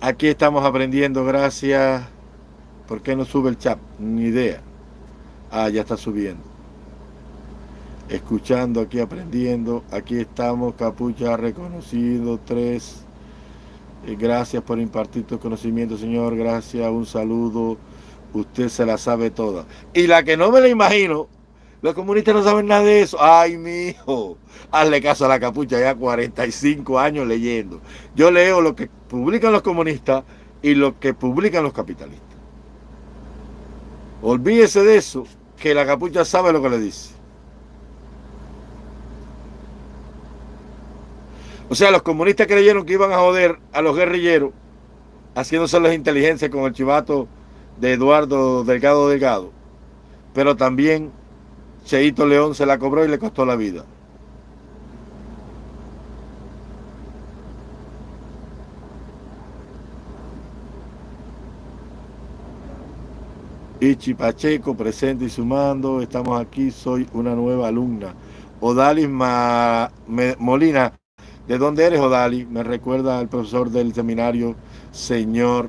Speaker 1: Aquí estamos aprendiendo, gracias. ¿Por qué no sube el chat? Ni idea. Ah, ya está subiendo. Escuchando aquí, aprendiendo. Aquí estamos, Capucha reconocido, tres. Eh, gracias por impartir tu conocimiento, Señor. Gracias, un saludo usted se la sabe toda. Y la que no me la imagino, los comunistas no saben nada de eso. Ay, mi hijo, hazle caso a la capucha, ya 45 años leyendo. Yo leo lo que publican los comunistas y lo que publican los capitalistas. Olvídese de eso, que la capucha sabe lo que le dice. O sea, los comunistas creyeron que iban a joder a los guerrilleros haciéndose las inteligencias con el chivato de Eduardo Delgado Delgado, pero también Cheito León se la cobró y le costó la vida. Ichi Pacheco, presente y sumando. Estamos aquí, soy una nueva alumna. Odalis Molina, ¿de dónde eres Odalis? Me recuerda al profesor del seminario, señor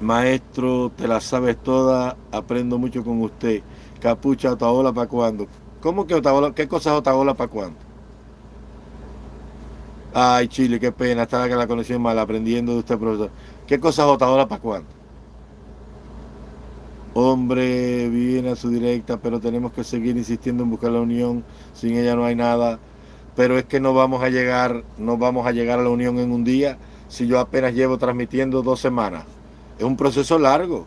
Speaker 1: Maestro, te la sabes toda, aprendo mucho con usted. Capucha, Otaola, ¿para cuándo? ¿Cómo que Otaola? ¿Qué cosa es Otaola para cuándo? Ay, Chile, qué pena, estaba que la conexión mal, aprendiendo de usted, profesor. ¿Qué cosa es Otaola para cuándo? Hombre, viene a su directa, pero tenemos que seguir insistiendo en buscar la unión. Sin ella no hay nada. Pero es que no vamos a llegar, no vamos a llegar a la unión en un día si yo apenas llevo transmitiendo dos semanas. Es un proceso largo.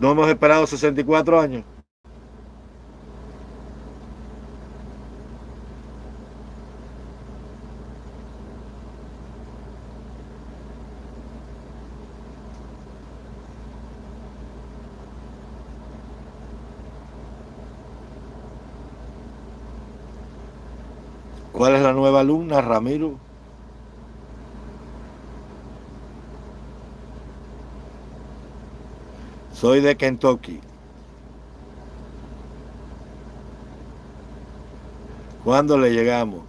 Speaker 1: No hemos esperado 64 años. ¿Cuál es la nueva alumna, Ramiro? Soy de Kentucky. ¿Cuándo le llegamos?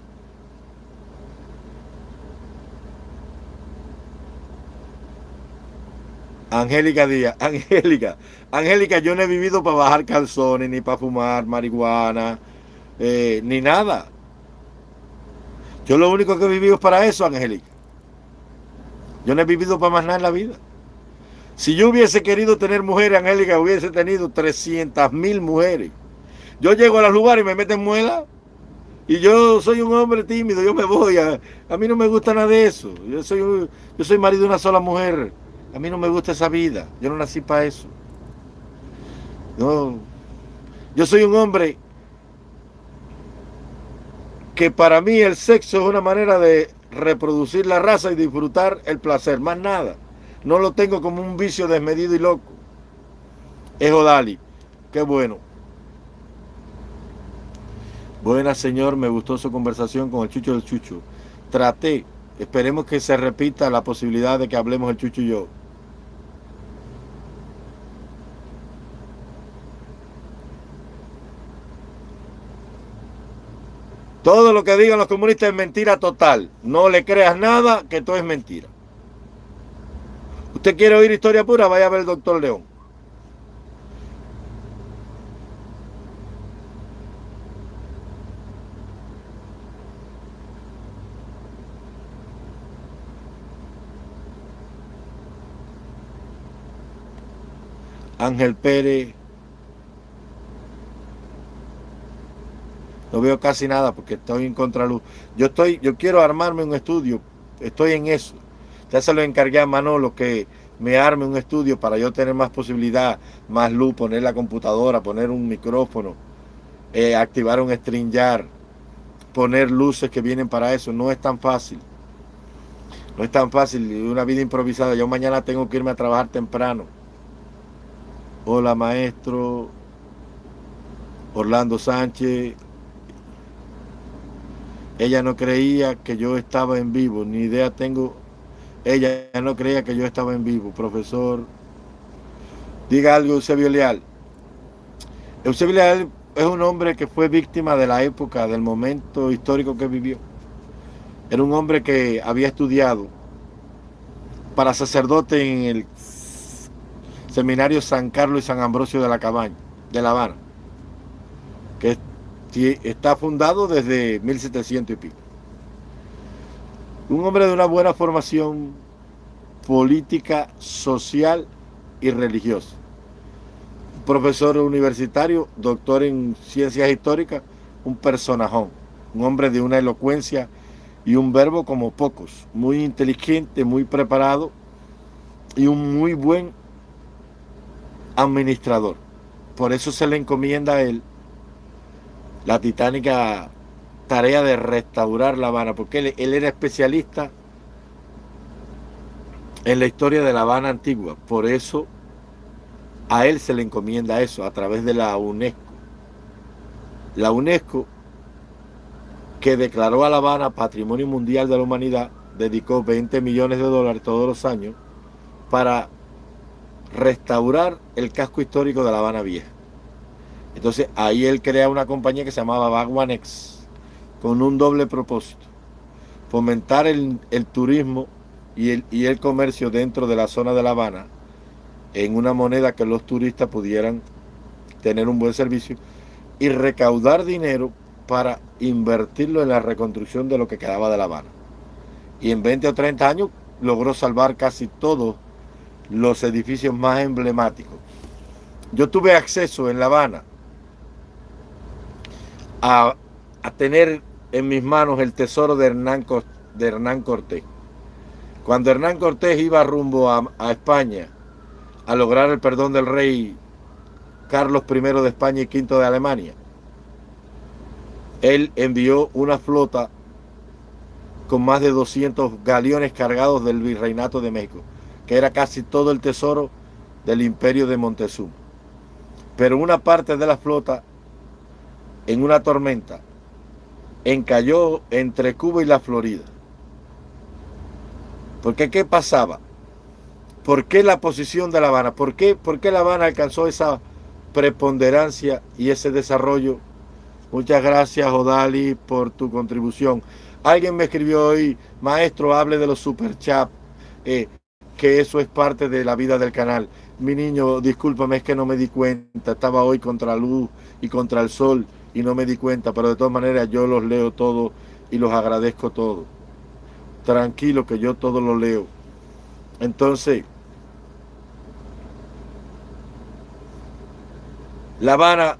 Speaker 1: Angélica Díaz, Angélica, Angélica, yo no he vivido para bajar calzones, ni para fumar marihuana, eh, ni nada. Yo lo único que he vivido es para eso, Angélica. Yo no he vivido para más nada en la vida. Si yo hubiese querido tener mujeres, Angélica, hubiese tenido 300 mil mujeres. Yo llego a los lugares y me meten muela. Y yo soy un hombre tímido, yo me voy. A, a mí no me gusta nada de eso. Yo soy, yo soy marido de una sola mujer. A mí no me gusta esa vida. Yo no nací para eso. No. Yo soy un hombre que para mí el sexo es una manera de reproducir la raza y disfrutar el placer, más nada. No lo tengo como un vicio desmedido y loco. Es Odali. Qué bueno. Buena señor, me gustó su conversación con el Chucho del Chucho. Traté, esperemos que se repita la posibilidad de que hablemos el Chucho y yo. Todo lo que digan los comunistas es mentira total. No le creas nada, que todo es mentira. ¿Usted quiere oír historia pura? Vaya a ver el doctor León. Ángel Pérez. No veo casi nada porque estoy en contraluz. Yo estoy, yo quiero armarme un estudio. Estoy en eso. Ya se lo encargué a Manolo que me arme un estudio para yo tener más posibilidad, más luz, poner la computadora, poner un micrófono, eh, activar un StreamYard, poner luces que vienen para eso. No es tan fácil. No es tan fácil. Una vida improvisada. Yo mañana tengo que irme a trabajar temprano. Hola maestro. Orlando Sánchez. Ella no creía que yo estaba en vivo, ni idea tengo. Ella no creía que yo estaba en vivo, profesor. Diga algo, Eusebio Leal. Eusebio Leal es un hombre que fue víctima de la época, del momento histórico que vivió. Era un hombre que había estudiado para sacerdote en el seminario San Carlos y San Ambrosio de la Cabaña, de La Habana, que está fundado desde 1700 y pico. Un hombre de una buena formación política, social y religiosa. profesor universitario, doctor en ciencias históricas, un personajón, un hombre de una elocuencia y un verbo como pocos, muy inteligente, muy preparado y un muy buen administrador. Por eso se le encomienda a él la titánica tarea de restaurar La Habana, porque él, era especialista en la historia de La Habana antigua. Por eso a él se le encomienda eso a través de la UNESCO. La UNESCO, que declaró a La Habana Patrimonio Mundial de la Humanidad, dedicó 20 millones de dólares todos los años para restaurar el casco histórico de La Habana Vieja. Entonces ahí él crea una compañía que se llamaba Bagwanex, con un doble propósito. Fomentar el, turismo y el, y el comercio dentro de la zona de La Habana en una moneda que los turistas pudieran tener un buen servicio y recaudar dinero para invertirlo en la reconstrucción de lo que quedaba de La Habana. Y en 20 o 30 años logró salvar casi todos los edificios más emblemáticos. Yo tuve acceso en La Habana a, tener en mis manos el tesoro de Hernán, de Hernán Cortés. Cuando Hernán Cortés iba rumbo a, a España a lograr el perdón del rey Carlos I de España y V de Alemania, él envió una flota con más de 200 galeones cargados del virreinato de México, que era casi todo el tesoro del imperio de Montezuma. Pero una parte de la flota en una tormenta encalló entre Cuba y la Florida. Porque ¿qué pasaba? ¿Por qué la posición de La Habana? ¿Por qué, ¿Por qué La Habana alcanzó esa preponderancia y ese desarrollo? Muchas gracias, Odali, por tu contribución. Alguien me escribió hoy, maestro, hable de los superchats, eh, que eso es parte de la vida del canal. Mi niño, discúlpame, es que no me di cuenta. Estaba hoy contra la luz y contra el sol y no me di cuenta, pero de todas maneras yo los leo todos y los agradezco todos. Tranquilo que yo todo lo leo. Entonces, La Habana,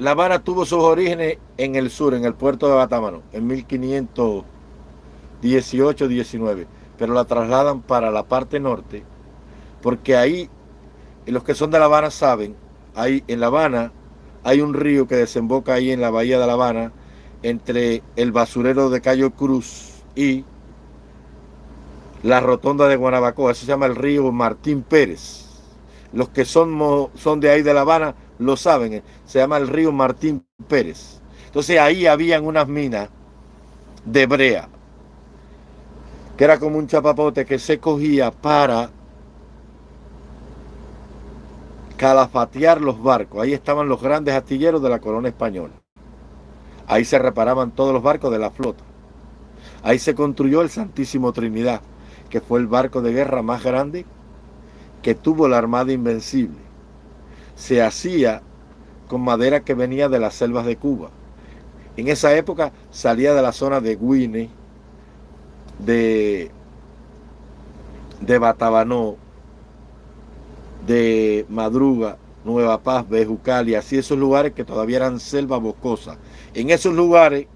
Speaker 1: La Habana tuvo sus orígenes en el sur, en el puerto de Batámano, en 1518-19, pero la trasladan para la parte norte, porque ahí, los que son de La Habana saben, ahí en La Habana hay un río que desemboca ahí en la bahía de La Habana, entre el basurero de Cayo Cruz y la rotonda de Guanabacoa, eso se llama el río Martín Pérez. Los que son, son de ahí de La Habana lo saben, eh, se llama el río Martín Pérez. Entonces ahí habían unas minas de brea, que era como un chapapote que se cogía para calafatear los barcos. Ahí estaban los grandes astilleros de la corona española. Ahí se reparaban todos los barcos de la flota. Ahí se construyó el Santísimo Trinidad, que fue el barco de guerra más grande que tuvo la Armada Invencible se hacía con madera que venía de las selvas de Cuba. En esa época salía de la zona de Guine, de, de Batabanó, de Madruga, Nueva Paz, Bejucal y así esos lugares que todavía eran selva boscosa. En esos lugares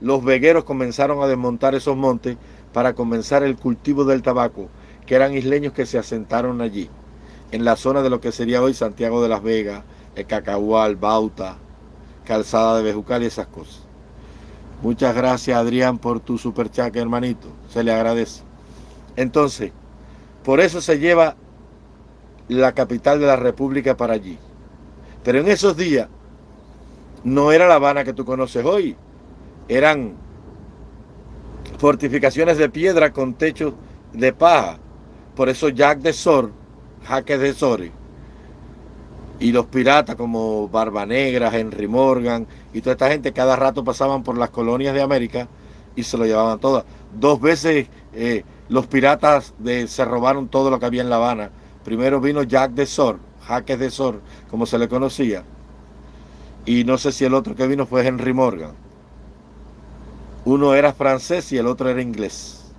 Speaker 1: los vegueros comenzaron a desmontar esos montes para comenzar el cultivo del tabaco, que eran isleños que se asentaron allí en la zona de lo que sería hoy Santiago de las Vegas, el Cacahual, Bauta, Calzada de Bejucal y esas cosas. Muchas gracias Adrián por tu super chat, hermanito. Se le agradece. Entonces, por eso se lleva la capital de la República para allí. Pero en esos días no era La Habana que tú conoces hoy. Eran fortificaciones de piedra con techos de paja. Por eso Jack de Sor Jaques de Sori y los piratas como Barba Negra, Henry Morgan y toda esta gente cada rato pasaban por las colonias de América y se lo llevaban todas. Dos veces eh, los piratas se robaron todo lo que había en La Habana. Primero vino Jack de Sor, Jaques de Sor, como se le conocía. Y no sé si el otro que vino fue Henry Morgan. Uno era francés y el otro era inglés.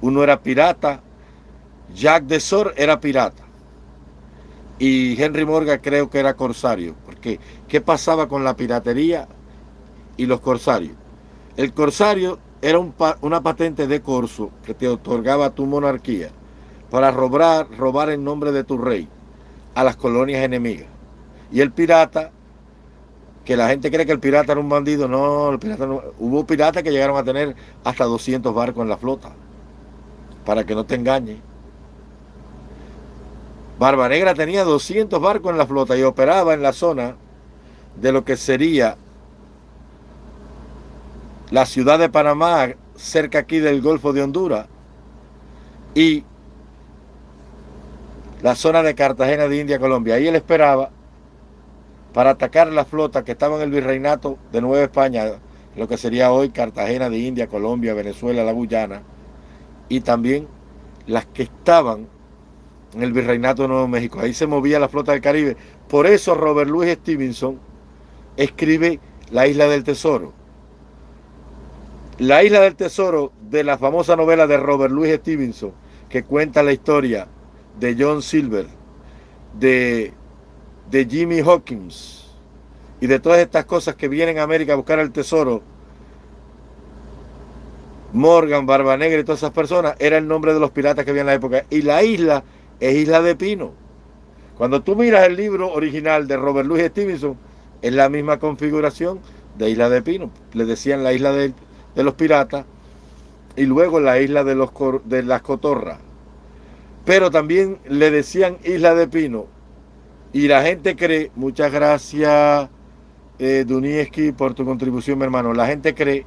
Speaker 1: Uno era pirata. Jack de Sor era pirata y Henry Morgan creo que era corsario, porque ¿qué pasaba con la piratería y los corsarios? El corsario era una patente de corso que te otorgaba tu monarquía para robar, robar en nombre de tu rey a las colonias enemigas. Y el pirata, que la gente cree que el pirata era un bandido, no, el pirata no, hubo piratas que llegaron a tener hasta 200 barcos en la flota, para que no te engañe. Barba Negra tenía 200 barcos en la flota y operaba en la zona de lo que sería la ciudad de Panamá, cerca aquí del Golfo de Honduras, y la zona de Cartagena de India, Colombia. Ahí él esperaba para atacar la flota que estaba en el virreinato de Nueva España, lo que sería hoy Cartagena de India, Colombia, Venezuela, la Guyana, y también las que estaban en el Virreinato de Nuevo México. Ahí se movía la flota del Caribe. Por eso Robert Louis Stevenson escribe La Isla del Tesoro. La Isla del Tesoro de la famosa novela de Robert Louis Stevenson, que cuenta la historia de John Silver, de, de Jimmy Hawkins y de todas estas cosas que vienen a América a buscar el tesoro. Morgan, Barba Negra y todas esas personas, era el nombre de los piratas que había en la época. Y la isla es Isla de Pino. Cuando tú miras el libro original de Robert Louis Stevenson, es la misma configuración de Isla de Pino. Le decían la isla de, los piratas y luego la isla de, los, de las cotorras. Pero también le decían Isla de Pino. Y la gente cree, muchas gracias eh, Dunieski por tu contribución, mi hermano. La gente cree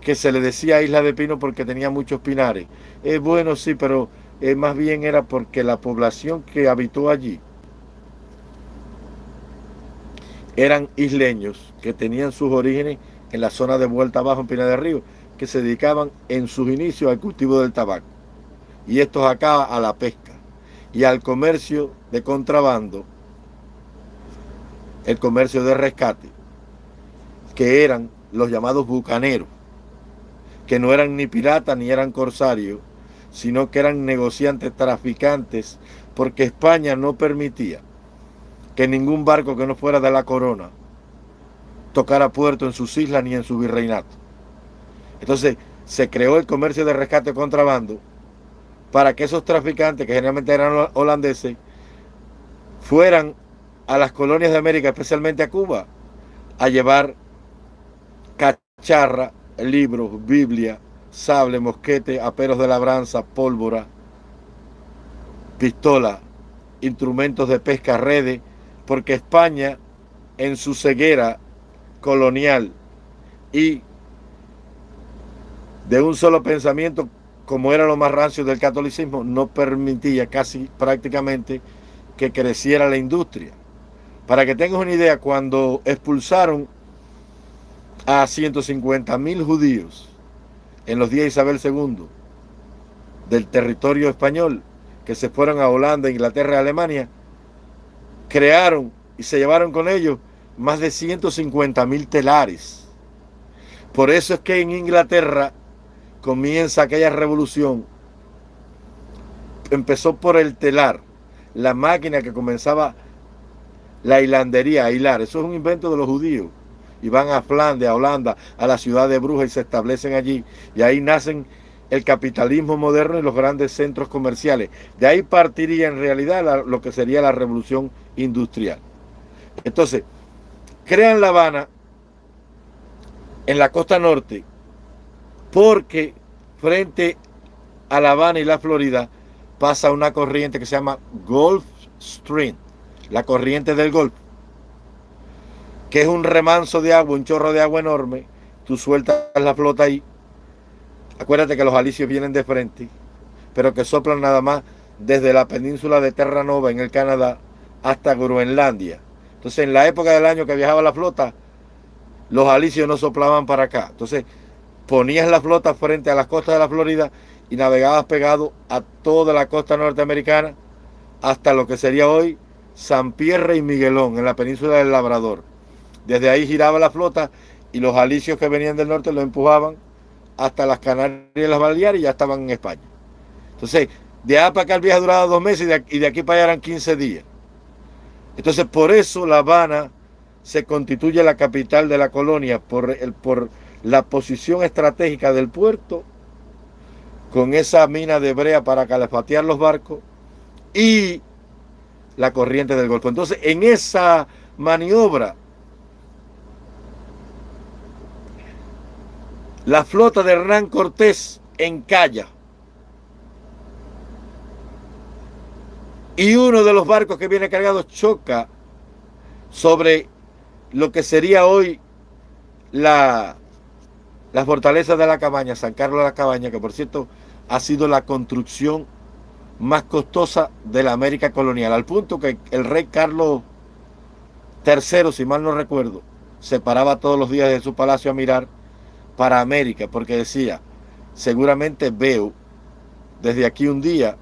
Speaker 1: que se le decía Isla de Pino porque tenía muchos pinares. Es bueno, sí, pero eh, más bien era porque la población que habitó allí eran isleños que tenían sus orígenes en la zona de vuelta abajo en Pina del Río, que se dedicaban en sus inicios al cultivo del tabaco. Y estos acá a la pesca y al comercio de contrabando, el comercio de rescate, que eran los llamados bucaneros, que no eran ni piratas ni eran corsarios, sino que eran negociantes, traficantes, porque España no permitía que ningún barco que no fuera de la corona tocara puerto en sus islas ni en su virreinato. Entonces se creó el comercio de rescate contrabando para que esos traficantes, que generalmente eran holandeses, fueran a las colonias de América, especialmente a Cuba, a llevar cacharra, libros, Biblia, sable, mosquete, aperos de labranza, pólvora, pistola, instrumentos de pesca, redes, porque España en su ceguera colonial y de un solo pensamiento, como era lo más rancio del catolicismo, no permitía casi prácticamente que creciera la industria. Para que tengas una idea, cuando expulsaron a 150 mil judíos en los días de Isabel II del territorio español, que se fueron a Holanda, Inglaterra y Alemania, crearon y se llevaron con ellos más de 150 mil telares. Por eso es que en Inglaterra comienza aquella revolución. Empezó por el telar, la máquina que comenzaba la hilandería, a hilar. Eso es un invento de los judíos. Y van a Flandes, a Holanda, a la ciudad de Brujas y se establecen allí. Y ahí nacen el capitalismo moderno y los grandes centros comerciales. De ahí partiría en realidad lo que sería la revolución industrial. Entonces, crean La Habana en la costa norte porque frente a La Habana y la Florida pasa una corriente que se llama Gulf Stream, la corriente del Golfo, que es un remanso de agua, un chorro de agua enorme. Tú sueltas la flota ahí. Acuérdate que los alicios vienen de frente, pero que soplan nada más desde la península de Terranova en el Canadá hasta Groenlandia. Entonces, en la época del año que viajaba la flota, los alicios no soplaban para acá. Entonces, ponías la flota frente a las costas de la Florida y navegabas pegado a toda la costa norteamericana hasta lo que sería hoy San Pierre y Miguelón, en la península del Labrador. Desde ahí giraba la flota y los alicios que venían del norte lo empujaban hasta las Canarias y las Baleares y ya estaban en España. Entonces, de allá para acá el viaje duraba dos meses y de, y de aquí para allá eran 15 días. Entonces, por eso La Habana se constituye la capital de la colonia, por, el, por la posición estratégica del puerto, con esa mina de brea para calefatear los barcos y la corriente del Golfo. Entonces, en esa maniobra, la flota de Hernán Cortés encalla. Y uno de los barcos que viene cargado choca sobre lo que sería hoy la la fortaleza de la cabaña, San Carlos de la Cabaña, que por cierto ha sido la construcción más costosa de la América colonial, al punto que el rey Carlos III, si mal no recuerdo, se paraba todos los días de su palacio a mirar para América, porque decía, seguramente veo desde aquí un día,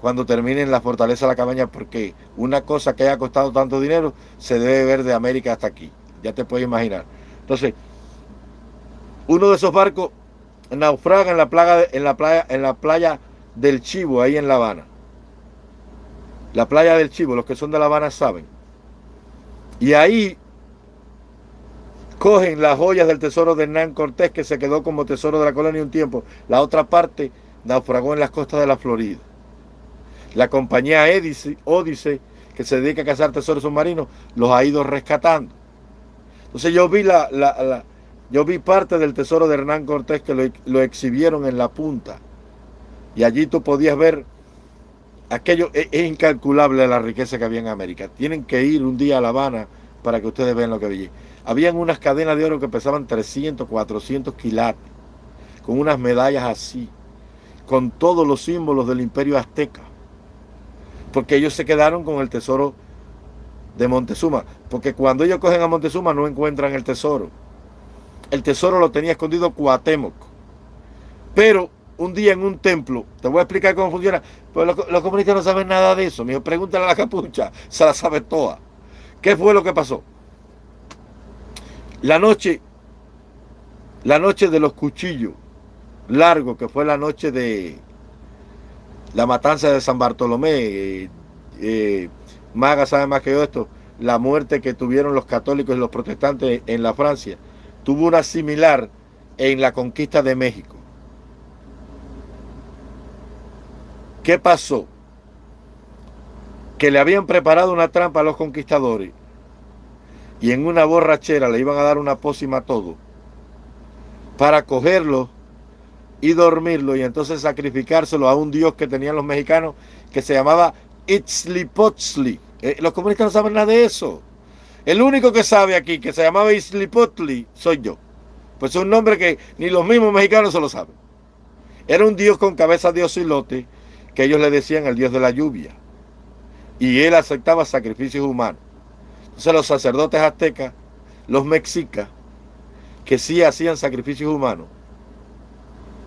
Speaker 1: cuando termine la fortaleza de la cabaña, porque una cosa que haya costado tanto dinero se debe ver de América hasta aquí. Ya te puedes imaginar. Entonces, uno de esos barcos naufraga en la, en, la playa, en la playa del Chivo, ahí en La Habana. La playa del Chivo, los que son de La Habana saben. Y ahí cogen las joyas del tesoro de Hernán Cortés, que se quedó como tesoro de la colonia un tiempo. La otra parte naufragó en las costas de la Florida. La compañía Odise, que se dedica a cazar tesoros submarinos, los ha ido rescatando. Entonces yo vi la, yo vi parte del tesoro de Hernán Cortés que lo, exhibieron en la punta. Y allí tú podías ver aquello. Es, es, incalculable la riqueza que había en América. Tienen que ir un día a La Habana para que ustedes vean lo que había. Habían unas cadenas de oro que pesaban 300, 400 quilates, con unas medallas así, con todos los símbolos del imperio azteca. Porque ellos se quedaron con el tesoro de Montezuma. Porque cuando ellos cogen a Montezuma no encuentran el tesoro. El tesoro lo tenía escondido Cuauhtémoc. Pero un día en un templo, te voy a explicar cómo funciona, pues los, comunistas no saben nada de eso. Me pregúntale a la capucha, se la sabe toda. ¿Qué fue lo que pasó? La noche, la noche de los cuchillos largos, que fue la noche de la matanza de San Bartolomé, eh, eh, Maga sabe más que yo esto, la muerte que tuvieron los católicos y los protestantes en la Francia, tuvo una similar en la conquista de México. ¿Qué pasó? Que le habían preparado una trampa a los conquistadores y en una borrachera le iban a dar una pócima a todo para cogerlo y dormirlo y entonces sacrificárselo a un dios que tenían los mexicanos que se llamaba Itzlipotzli. Eh, los comunistas no saben nada de eso. El único que sabe aquí que se llamaba Itzlipotli soy yo. Pues es un nombre que ni los mismos mexicanos se lo saben. Era un dios con cabeza de osilote que ellos le decían el dios de la lluvia. Y él aceptaba sacrificios humanos. Entonces los sacerdotes aztecas, los mexicas, que sí hacían sacrificios humanos,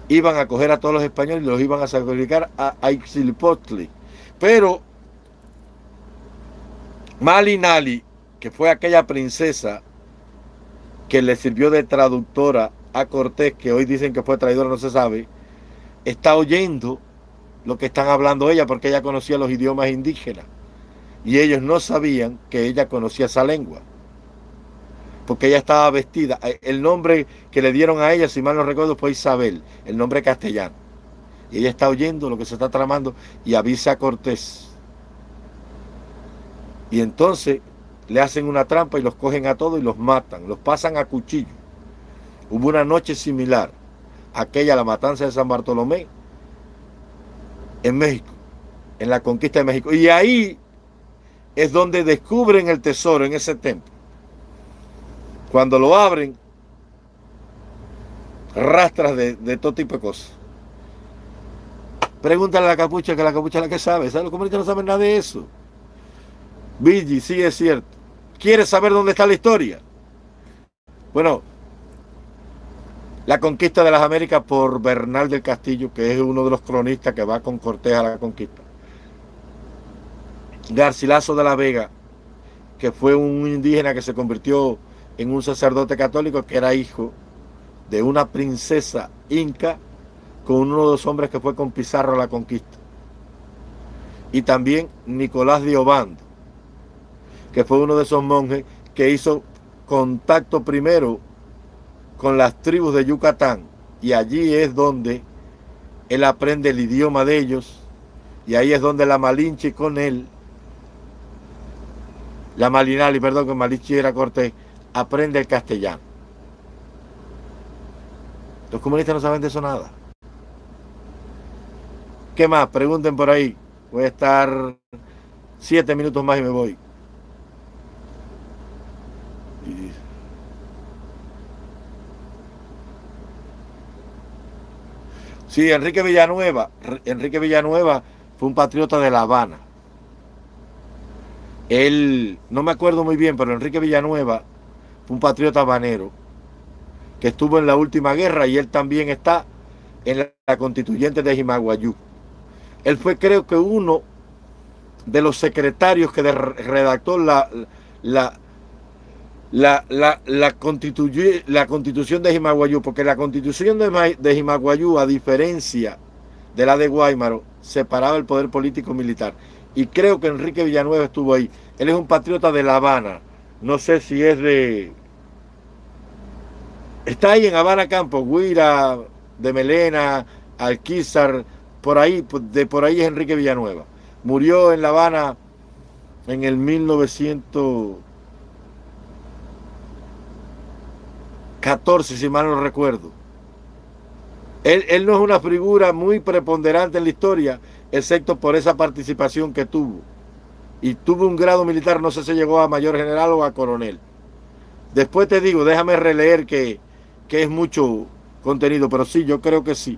Speaker 1: iban a coger a todos los españoles y los iban a sacrificar a Ixilpotli. Pero Malinali, que fue aquella princesa que le sirvió de traductora a Cortés, que hoy dicen que fue traidora, no se sabe, está oyendo lo que están hablando ella porque ella conocía los idiomas indígenas. Y ellos no sabían que ella conocía esa lengua porque ella estaba vestida. Eh, el nombre que le dieron a ella si mal no recuerdo fue Isabel el nombre castellano. Y ella está oyendo lo que se está tramando y avisa a Cortés. Y entonces le hacen una trampa y los cogen a todos y los matan los pasan a cuchillo hubo una noche similar aquella la matanza de San Bartolomé en México, en la conquista de México. Y ahí es donde descubren el tesoro en ese templo. Cuando lo abren, rastras de, todo tipo de cosas. Pregúntale a la capucha, que la capucha es la que sabe. ¿Sabes? Los comunistas no saben nada de eso. Vigi, sí es cierto. ¿Quieres saber dónde está la historia? Bueno, la conquista de las Américas por Bernal del Castillo, que es uno de los cronistas que va con Cortés a la conquista. Garcilaso de la Vega, que fue un indígena que se convirtió en un sacerdote católico que era hijo de una princesa inca con uno de los hombres que fue con Pizarro a la conquista. Y también Nicolás de Obando, que fue uno de esos monjes que hizo contacto primero con las tribus de Yucatán y allí es donde él aprende el idioma de ellos y ahí es donde la Malinche con él, la Malinali, perdón, que Malinche era Cortés, aprende el castellano. Los comunistas no saben de eso nada. ¿Qué más? Pregunten por ahí. Voy a estar siete minutos más y me voy. Sí, Enrique Villanueva. Enrique Villanueva fue un patriota de La Habana. Él, no me acuerdo muy bien, pero Enrique Villanueva fue un patriota habanero que estuvo en la última guerra y él también está en la constituyente de Jimaguayú. Él fue creo que uno de los secretarios que redactó la, la, la, la, la, constitución de Jimaguayú, porque la constitución de, de Jimaguayú, a diferencia de la de Guaymaro, separaba el poder político militar. Y creo que Enrique Villanueva estuvo ahí. Él es un patriota de La Habana. No sé si es de... Está ahí en Habana Campo, Guira, de Melena, Alquizar, por ahí, de por ahí es Enrique Villanueva. Murió en La Habana en el 1900... 14, si mal no recuerdo. Él, no es una figura muy preponderante en la historia, excepto por esa participación que tuvo. Y tuvo un grado militar, no sé si llegó a mayor general o a coronel. Después te digo, déjame releer que, que es mucho contenido, pero sí, yo creo que sí.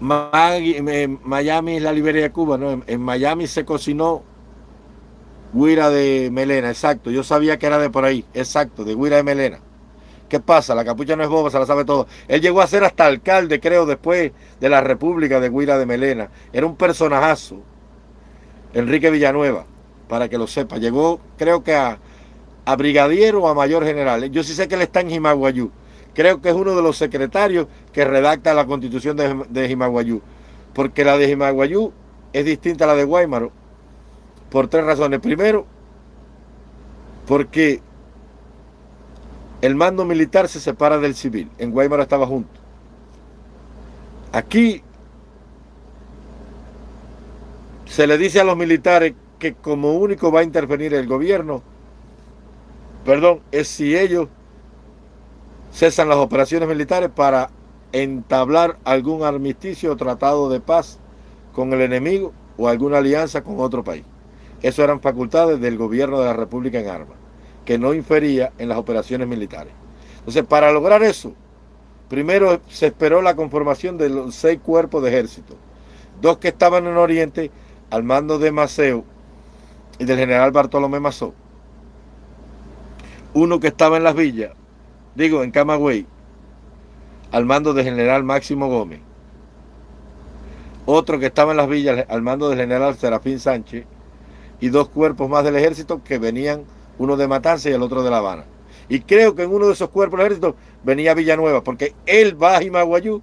Speaker 1: Miami es la Liberia de Cuba, ¿no? En, Miami se cocinó Guira de Melena, exacto. Yo sabía que era de por ahí, exacto, de Guira de Melena. ¿Qué pasa? La capucha no es boba, se la sabe todo. Él llegó a ser hasta alcalde, creo, después de la República de Guira de Melena. Era un personajazo. Enrique Villanueva, para que lo sepa. Llegó, creo que a, a brigadiero o a mayor general. Yo sí sé que él está en Jimaguayú creo que es uno de los secretarios que redacta la constitución de, de Jimaguayú. Porque la de Jimaguayú es distinta a la de Guaymaro por tres razones. Primero, porque el mando militar se separa del civil. En Guaymaro estaba junto. Aquí se le dice a los militares que como único va a intervenir el gobierno, perdón, es si ellos cesan las operaciones militares para entablar algún armisticio o tratado de paz con el enemigo o alguna alianza con otro país. Eso eran facultades del gobierno de la República en armas, que no infería en las operaciones militares. Entonces, para lograr eso, primero se esperó la conformación de los seis cuerpos de ejército, dos que estaban en Oriente al mando de Maceo y del general Bartolomé Mazó, uno que estaba en las villas digo, en Camagüey, al mando del general Máximo Gómez. Otro que estaba en las villas al mando del general Serafín Sánchez y dos cuerpos más del ejército que venían, uno de Matanza y el otro de La Habana. Y creo que en uno de esos cuerpos del ejército venía Villanueva, porque él va a Jimaguayú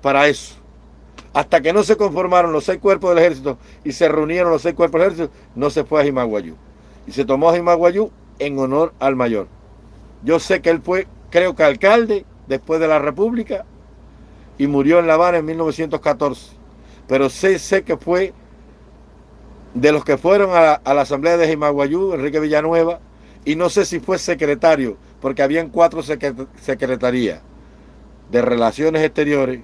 Speaker 1: para eso. Hasta que no se conformaron los seis cuerpos del ejército y se reunieron los seis cuerpos del ejército, no se fue a Jimaguayú. Y se tomó a Jimaguayú en honor al mayor. Yo sé que él fue creo que alcalde después de la República y murió en La Habana en 1914. Pero sé, sé que fue de los que fueron a la, Asamblea de Jimaguayú, Enrique Villanueva, y no sé si fue secretario, porque habían cuatro secretarías de Relaciones Exteriores,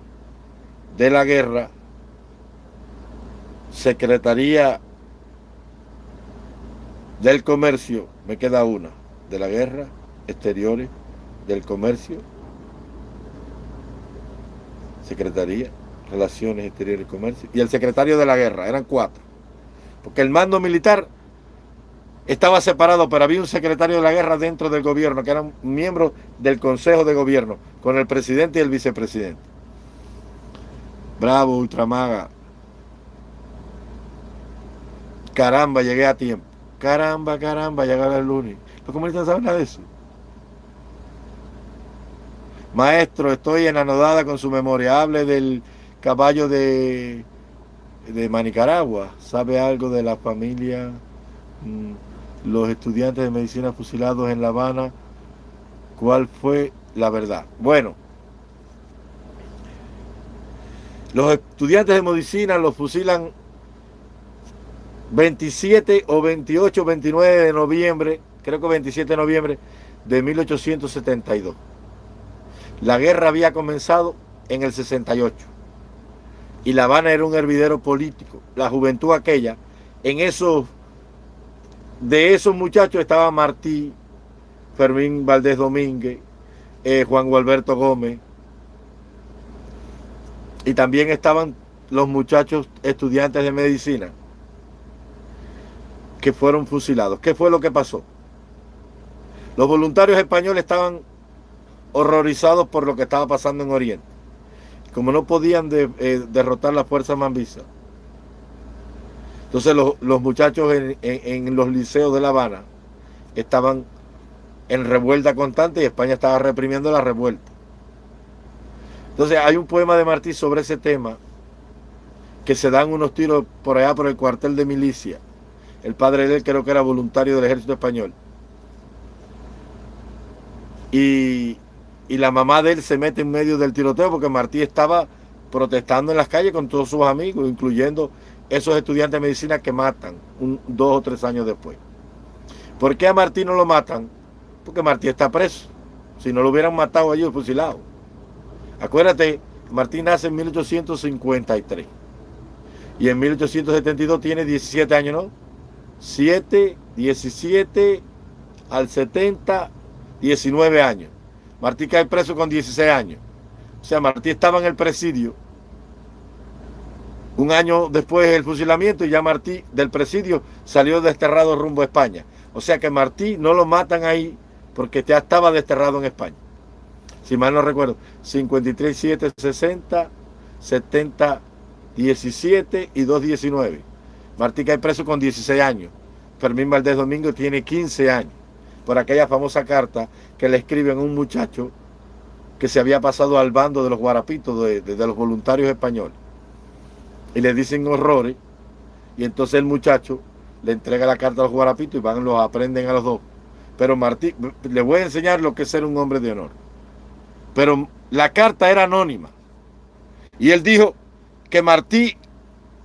Speaker 1: de la Guerra, Secretaría del Comercio, me queda una, de la Guerra, Exteriores, del Comercio, Secretaría, Relaciones Exteriores y Comercio, y el secretario de la Guerra, eran cuatro. Porque el mando militar estaba separado, pero había un secretario de la guerra dentro del gobierno, que eran miembros del Consejo de Gobierno, con el presidente y el vicepresidente. Bravo, Ultramaga. Caramba, llegué a tiempo. Caramba, caramba, llegué el lunes. ¿Los comunistas saben nada de eso? Maestro, estoy enanodada con su memoria. Hable del caballo de, de Manicaragua. ¿Sabe algo de la familia? Mm, los estudiantes de medicina fusilados en La Habana. ¿Cuál fue la verdad? Bueno, los estudiantes de medicina los fusilan 27 o 28, 29 de noviembre, creo que 27 de noviembre de 1872. La guerra había comenzado en el 68 y La Habana era un hervidero político. La juventud aquella, en esos, de esos muchachos estaba Martí, Fermín Valdés Domínguez, eh, Juan Gualberto Gómez, y también estaban los muchachos estudiantes de medicina que fueron fusilados. ¿Qué fue lo que pasó? Los voluntarios españoles estaban horrorizados por lo que estaba pasando en Oriente. Como no podían eh, derrotar la fuerza mambisa. Entonces los, muchachos en, los liceos de La Habana estaban en revuelta constante y España estaba reprimiendo la revuelta. Entonces hay un poema de Martí sobre ese tema que se dan unos tiros por allá por el cuartel de milicia. El padre de él creo que era voluntario del ejército español. Y, y la mamá de él se mete en medio del tiroteo porque Martí estaba protestando en las calles con todos sus amigos, incluyendo esos estudiantes de medicina que matan un, dos o tres años después. ¿Por qué a Martí no lo matan? Porque Martí está preso. Si no lo hubieran matado a ellos fusilado. Acuérdate, Martí nace en 1853. Y en 1872 tiene 17 años, ¿no? 7, 17 al 70, 19 años. Martí cae preso con 16 años. O sea, Martí estaba en el presidio Un año después del fusilamiento y ya Martí del presidio salió desterrado rumbo a España. O sea que Martí no lo matan ahí porque ya estaba desterrado en España. Si mal no recuerdo, 53, 7, 60, 70, 17 y 219. Martí cae preso con 16 años. Fermín Valdés Domingo tiene 15 años por aquella famosa carta que le escriben a un muchacho que se había pasado al bando de los guarapitos, de, los voluntarios españoles y le dicen horrores. Y entonces el muchacho le entrega la carta a los guarapitos y van los aprenden a los dos. Pero Martí, le voy a enseñar lo que es ser un hombre de honor. Pero la carta era anónima. Y él dijo que Martí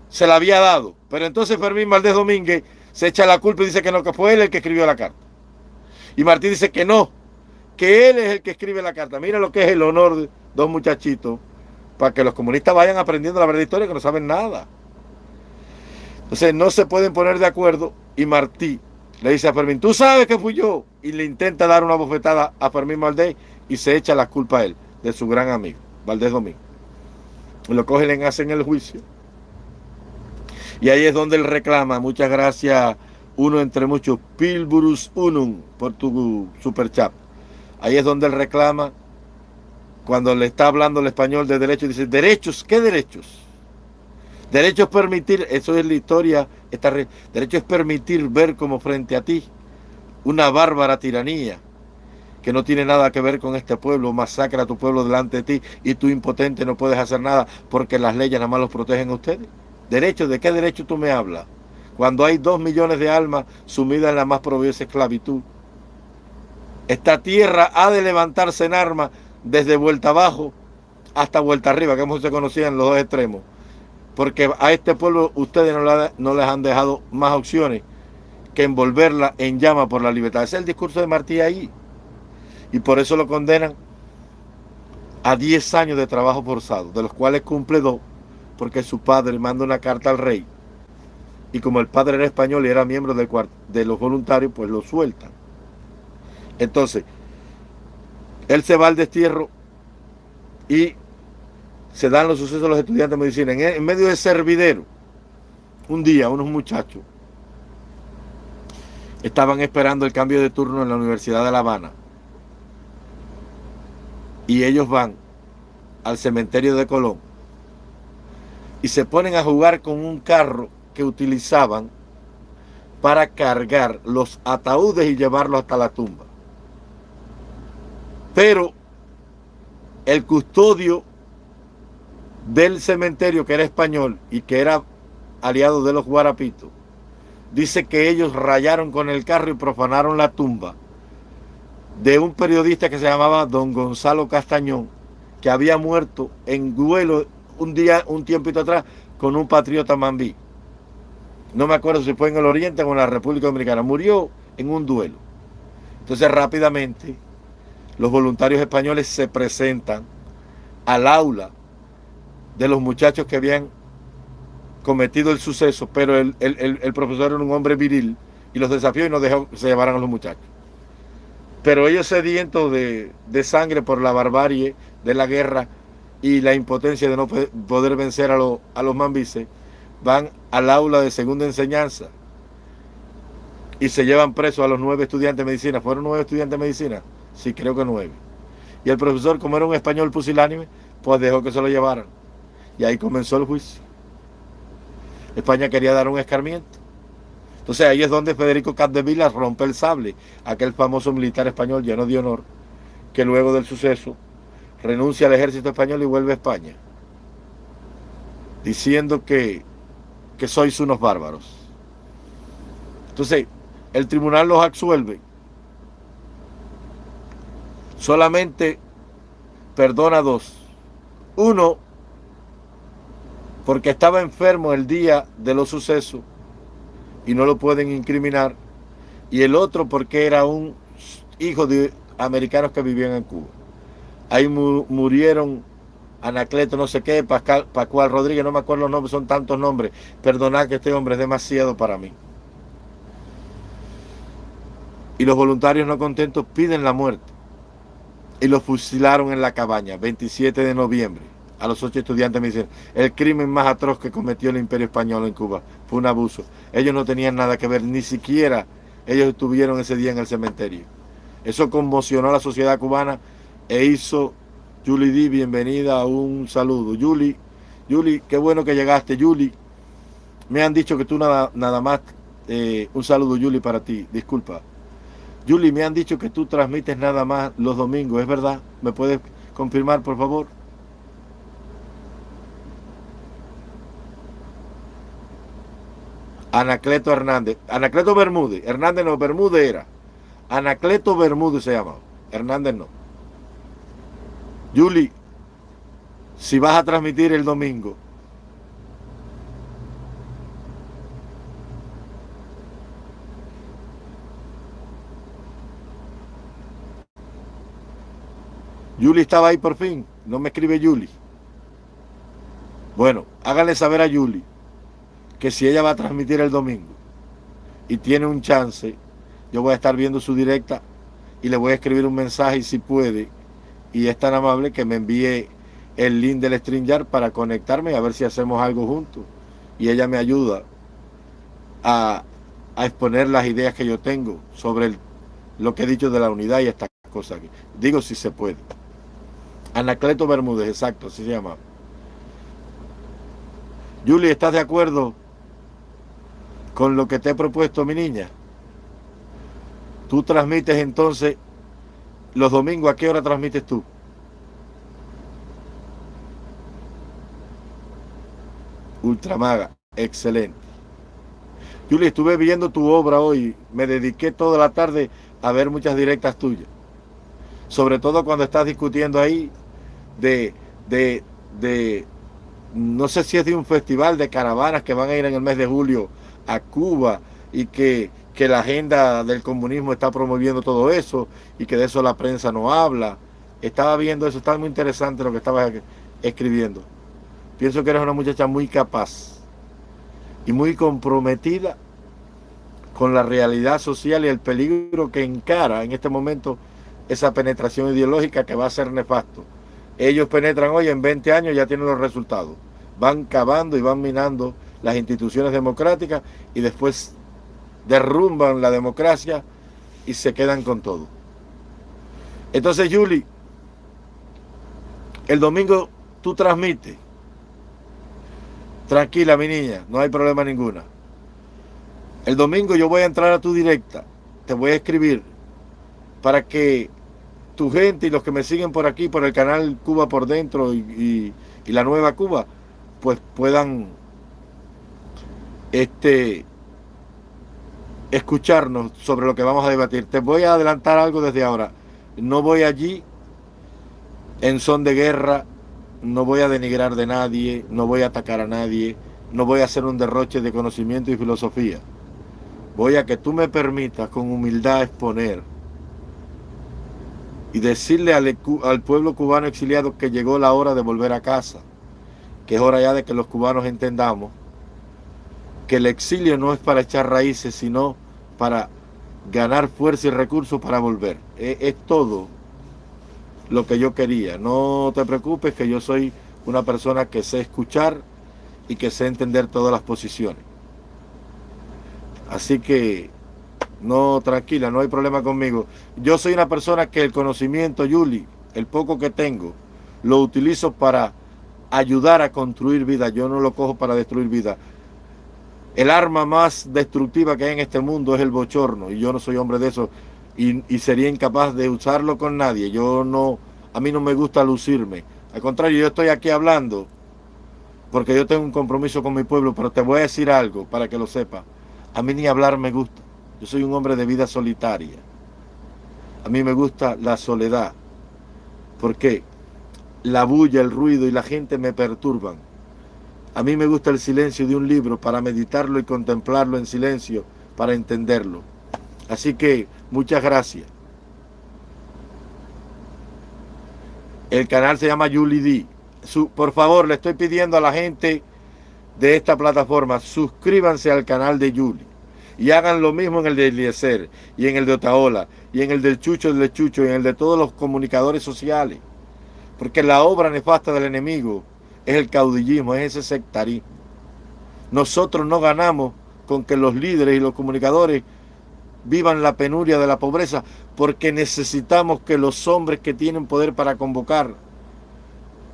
Speaker 1: se la había dado. Pero entonces Fermín Valdés Domínguez se echa la culpa y dice que no, que fue él el que escribió la carta. Y Martí dice que no, que él es el que escribe la carta. Mira lo que es el honor de dos muchachitos para que los comunistas vayan aprendiendo la verdad historia que no saben nada. Entonces no se pueden poner de acuerdo y Martí le dice a Fermín, tú sabes que fui yo, y le intenta dar una bofetada a Fermín Valdés y se echa la culpa a él, de su gran amigo, Valdés Domingo. Lo cogen hacen el juicio. Y ahí es donde él reclama, muchas gracias, uno entre muchos, Pilburus Unum, por tu super chat. Ahí es donde él reclama cuando le está hablando el español de derechos, dice, derechos, ¿qué derechos? Derecho es permitir, eso es la historia, esta, es permitir ver como frente a ti una bárbara tiranía que no tiene nada que ver con este pueblo, masacra a tu pueblo delante de ti y tú impotente no puedes hacer nada porque las leyes nada más los protegen a ustedes. Derecho, ¿de qué derecho tú me hablas? Cuando hay dos millones de almas sumidas en la más proviosa esclavitud. Esta tierra ha de levantarse en armas desde vuelta abajo hasta vuelta arriba, que hemos se conocían los dos extremos. Porque a este pueblo ustedes no, les han dejado más opciones que envolverla en llama por la libertad. Ese es el discurso de Martí ahí. Y por eso lo condenan a 10 años de trabajo forzado, de los cuales cumple dos, porque su padre manda una carta al rey. Y como el padre era español y era miembro de los voluntarios, pues lo sueltan. Entonces, él se va al destierro y se dan los sucesos a los estudiantes de medicina. En, medio de servidero, un día unos muchachos estaban esperando el cambio de turno en la Universidad de La Habana. Y ellos van al cementerio de Colón y se ponen a jugar con un carro que utilizaban para cargar los ataúdes y llevarlos hasta la tumba. Pero el custodio del cementerio, que era español y que era aliado de los guarapitos, dice que ellos rayaron con el carro y profanaron la tumba de un periodista que se llamaba don Gonzalo Castañón, que había muerto en duelo un día, un tiempito atrás, con un patriota mambí. No me acuerdo si fue en el Oriente o en la República Dominicana. Murió en un duelo. Entonces rápidamente los voluntarios españoles se presentan al aula de los muchachos que habían cometido el suceso, pero el, profesor era un hombre viril y los desafió y no dejó se llevaran a los muchachos. Pero ellos sedientos de, de sangre por la barbarie de la guerra y la impotencia de no poder vencer a, a los mambises, van al aula de segunda enseñanza y se llevan presos a los nueve estudiantes de medicina. ¿Fueron nueve estudiantes de medicina? Sí, creo que nueve. Y el profesor, como era un español pusilánime, pues dejó que se lo llevaran. Y ahí comenzó el juicio. España quería dar un escarmiento. Entonces ahí es donde Federico Capdevila rompe el sable, aquel famoso militar español lleno de honor, que luego del suceso renuncia al ejército español y vuelve a España, diciendo que, que sois unos bárbaros. Entonces, el tribunal los absuelve solamente perdona dos. Uno, porque estaba enfermo el día de los sucesos y no lo pueden incriminar. Y el otro porque era un hijo de americanos que vivían en Cuba. Ahí murieron Anacleto no sé qué, Pascal, Pascual Rodríguez, no me acuerdo los nombres, son tantos nombres. Perdonad que este hombre es demasiado para mí. Y los voluntarios no contentos piden la muerte y lo fusilaron en la cabaña, 27 de noviembre. a los ocho estudiantes me dicen, el crimen más atroz que cometió el imperio español en Cuba fue un abuso. Ellos no tenían nada que ver, ni siquiera ellos estuvieron ese día en el cementerio. Eso conmocionó a la sociedad cubana e hizo, Julie D, bienvenida, un saludo. Julie, Julie, qué bueno que llegaste. Julie, me han dicho que tú nada, nada más, eh, un saludo Julie para ti, disculpa. Julie, me han dicho que tú transmites nada más los domingos, ¿es verdad? ¿Me puedes confirmar, por favor? Anacleto Hernández. Anacleto Bermúdez. Hernández no, Bermúdez era. Anacleto Bermúdez se llama. Hernández no. Julie, si vas a transmitir el domingo, Julie estaba ahí por fin. No me escribe Julie. Bueno, háganle saber a Julie que si ella va a transmitir el domingo y tiene un chance, yo voy a estar viendo su directa y le voy a escribir un mensaje si puede y es tan amable que me envíe el link del StreamYard para conectarme y a ver si hacemos algo juntos. Y ella me ayuda a, exponer las ideas que yo tengo sobre lo que he dicho de la unidad y estas cosas. Digo si se puede. Anacleto Bermúdez, exacto, así se llama. Julie, ¿estás de acuerdo con lo que te he propuesto, mi niña? Tú transmites entonces los domingos, ¿a qué hora transmites tú? Ultramaga, excelente. Julie, estuve viendo tu obra hoy, me dediqué toda la tarde a ver muchas directas tuyas. Sobre todo cuando estás discutiendo ahí de, de, de, no sé si es de un festival de caravanas que van a ir en el mes de julio a Cuba y que, que la agenda del comunismo está promoviendo todo eso y que de eso la prensa no habla. Estaba viendo eso, está muy interesante lo que estabas escribiendo. Pienso que eres una muchacha muy capaz y muy comprometida con la realidad social y el peligro que encara en este momento esa penetración ideológica que va a ser nefasto. Ellos penetran hoy, en 20 años ya tienen los resultados. Van cavando y van minando las instituciones democráticas y después derrumban la democracia y se quedan con todo. Entonces, Julie, el domingo tú transmites. Tranquila, mi niña, no hay problema ninguna. El domingo yo voy a entrar a tu directa, te voy a escribir para que tu gente y los que me siguen por aquí, por el canal Cuba por Dentro y, la Nueva Cuba, pues puedan este, escucharnos sobre lo que vamos a debatir. Te voy a adelantar algo desde ahora. No voy allí en son de guerra, no voy a denigrar de nadie, no voy a atacar a nadie, no voy a hacer un derroche de conocimiento y filosofía. Voy a que tú me permitas con humildad exponer y decirle al, pueblo cubano exiliado que llegó la hora de volver a casa, que es hora ya de que los cubanos entendamos que el exilio no es para echar raíces, sino para ganar fuerza y recursos para volver. Es, es todo lo que yo quería. No te preocupes que yo soy una persona que sé escuchar y que sé entender todas las posiciones. Así que no, tranquila, no hay problema conmigo. Yo soy una persona que el conocimiento, Yuli, el poco que tengo, lo utilizo para ayudar a construir vida. Yo no lo cojo para destruir vida. El arma más destructiva que hay en este mundo es el bochorno. Y yo no soy hombre de eso. Y, sería incapaz de usarlo con nadie. Yo no, a mí no me gusta lucirme. Al contrario, yo estoy aquí hablando porque yo tengo un compromiso con mi pueblo, pero te voy a decir algo para que lo sepa. A mí ni hablar me gusta. Yo soy un hombre de vida solitaria. A mí me gusta la soledad. porque La bulla, el ruido y la gente me perturban. A mí me gusta el silencio de un libro para meditarlo y contemplarlo en silencio, para entenderlo. Así que, muchas gracias. El canal se llama Julie D. por favor, le estoy pidiendo a la gente de esta plataforma, suscríbanse al canal de Julie y hagan lo mismo en el de Eliezer y en el de Otaola y en el del Chucho del Chucho y en el de todos los comunicadores sociales. Porque la obra nefasta del enemigo es el caudillismo, es ese sectarismo. Nosotros no ganamos con que los líderes y los comunicadores vivan la penuria de la pobreza, porque necesitamos que los hombres que tienen poder para convocar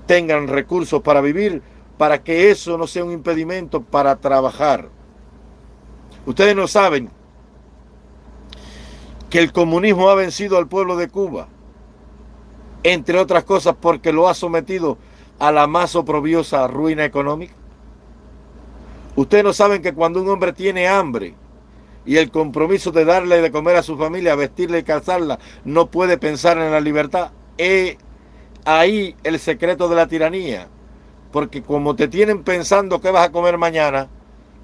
Speaker 1: tengan recursos para vivir, para que eso no sea un impedimento para trabajar. Ustedes no saben que el comunismo ha vencido al pueblo de Cuba, entre otras cosas porque lo ha sometido a la más oprobiosa ruina económica. Ustedes no saben que cuando un hombre tiene hambre y el compromiso de darle de comer a su familia, vestirle y calzarla, no puede pensar en la libertad. Es ahí el secreto de la tiranía. Porque como te tienen pensando qué vas a comer mañana,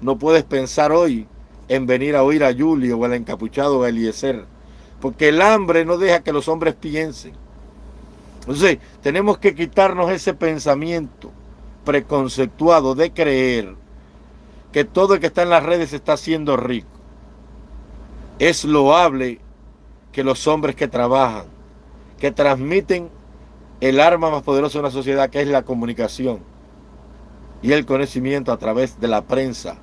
Speaker 1: no puedes pensar hoy en venir a oír a Julio o al encapuchado Eliezer. Porque el hambre no deja que los hombres piensen. Entonces, tenemos que quitarnos ese pensamiento preconceptuado de creer que todo el que está en las redes está siendo rico. Es loable que los hombres que trabajan, que transmiten el arma más poderosa de una sociedad, que es la comunicación y el conocimiento a través de la prensa,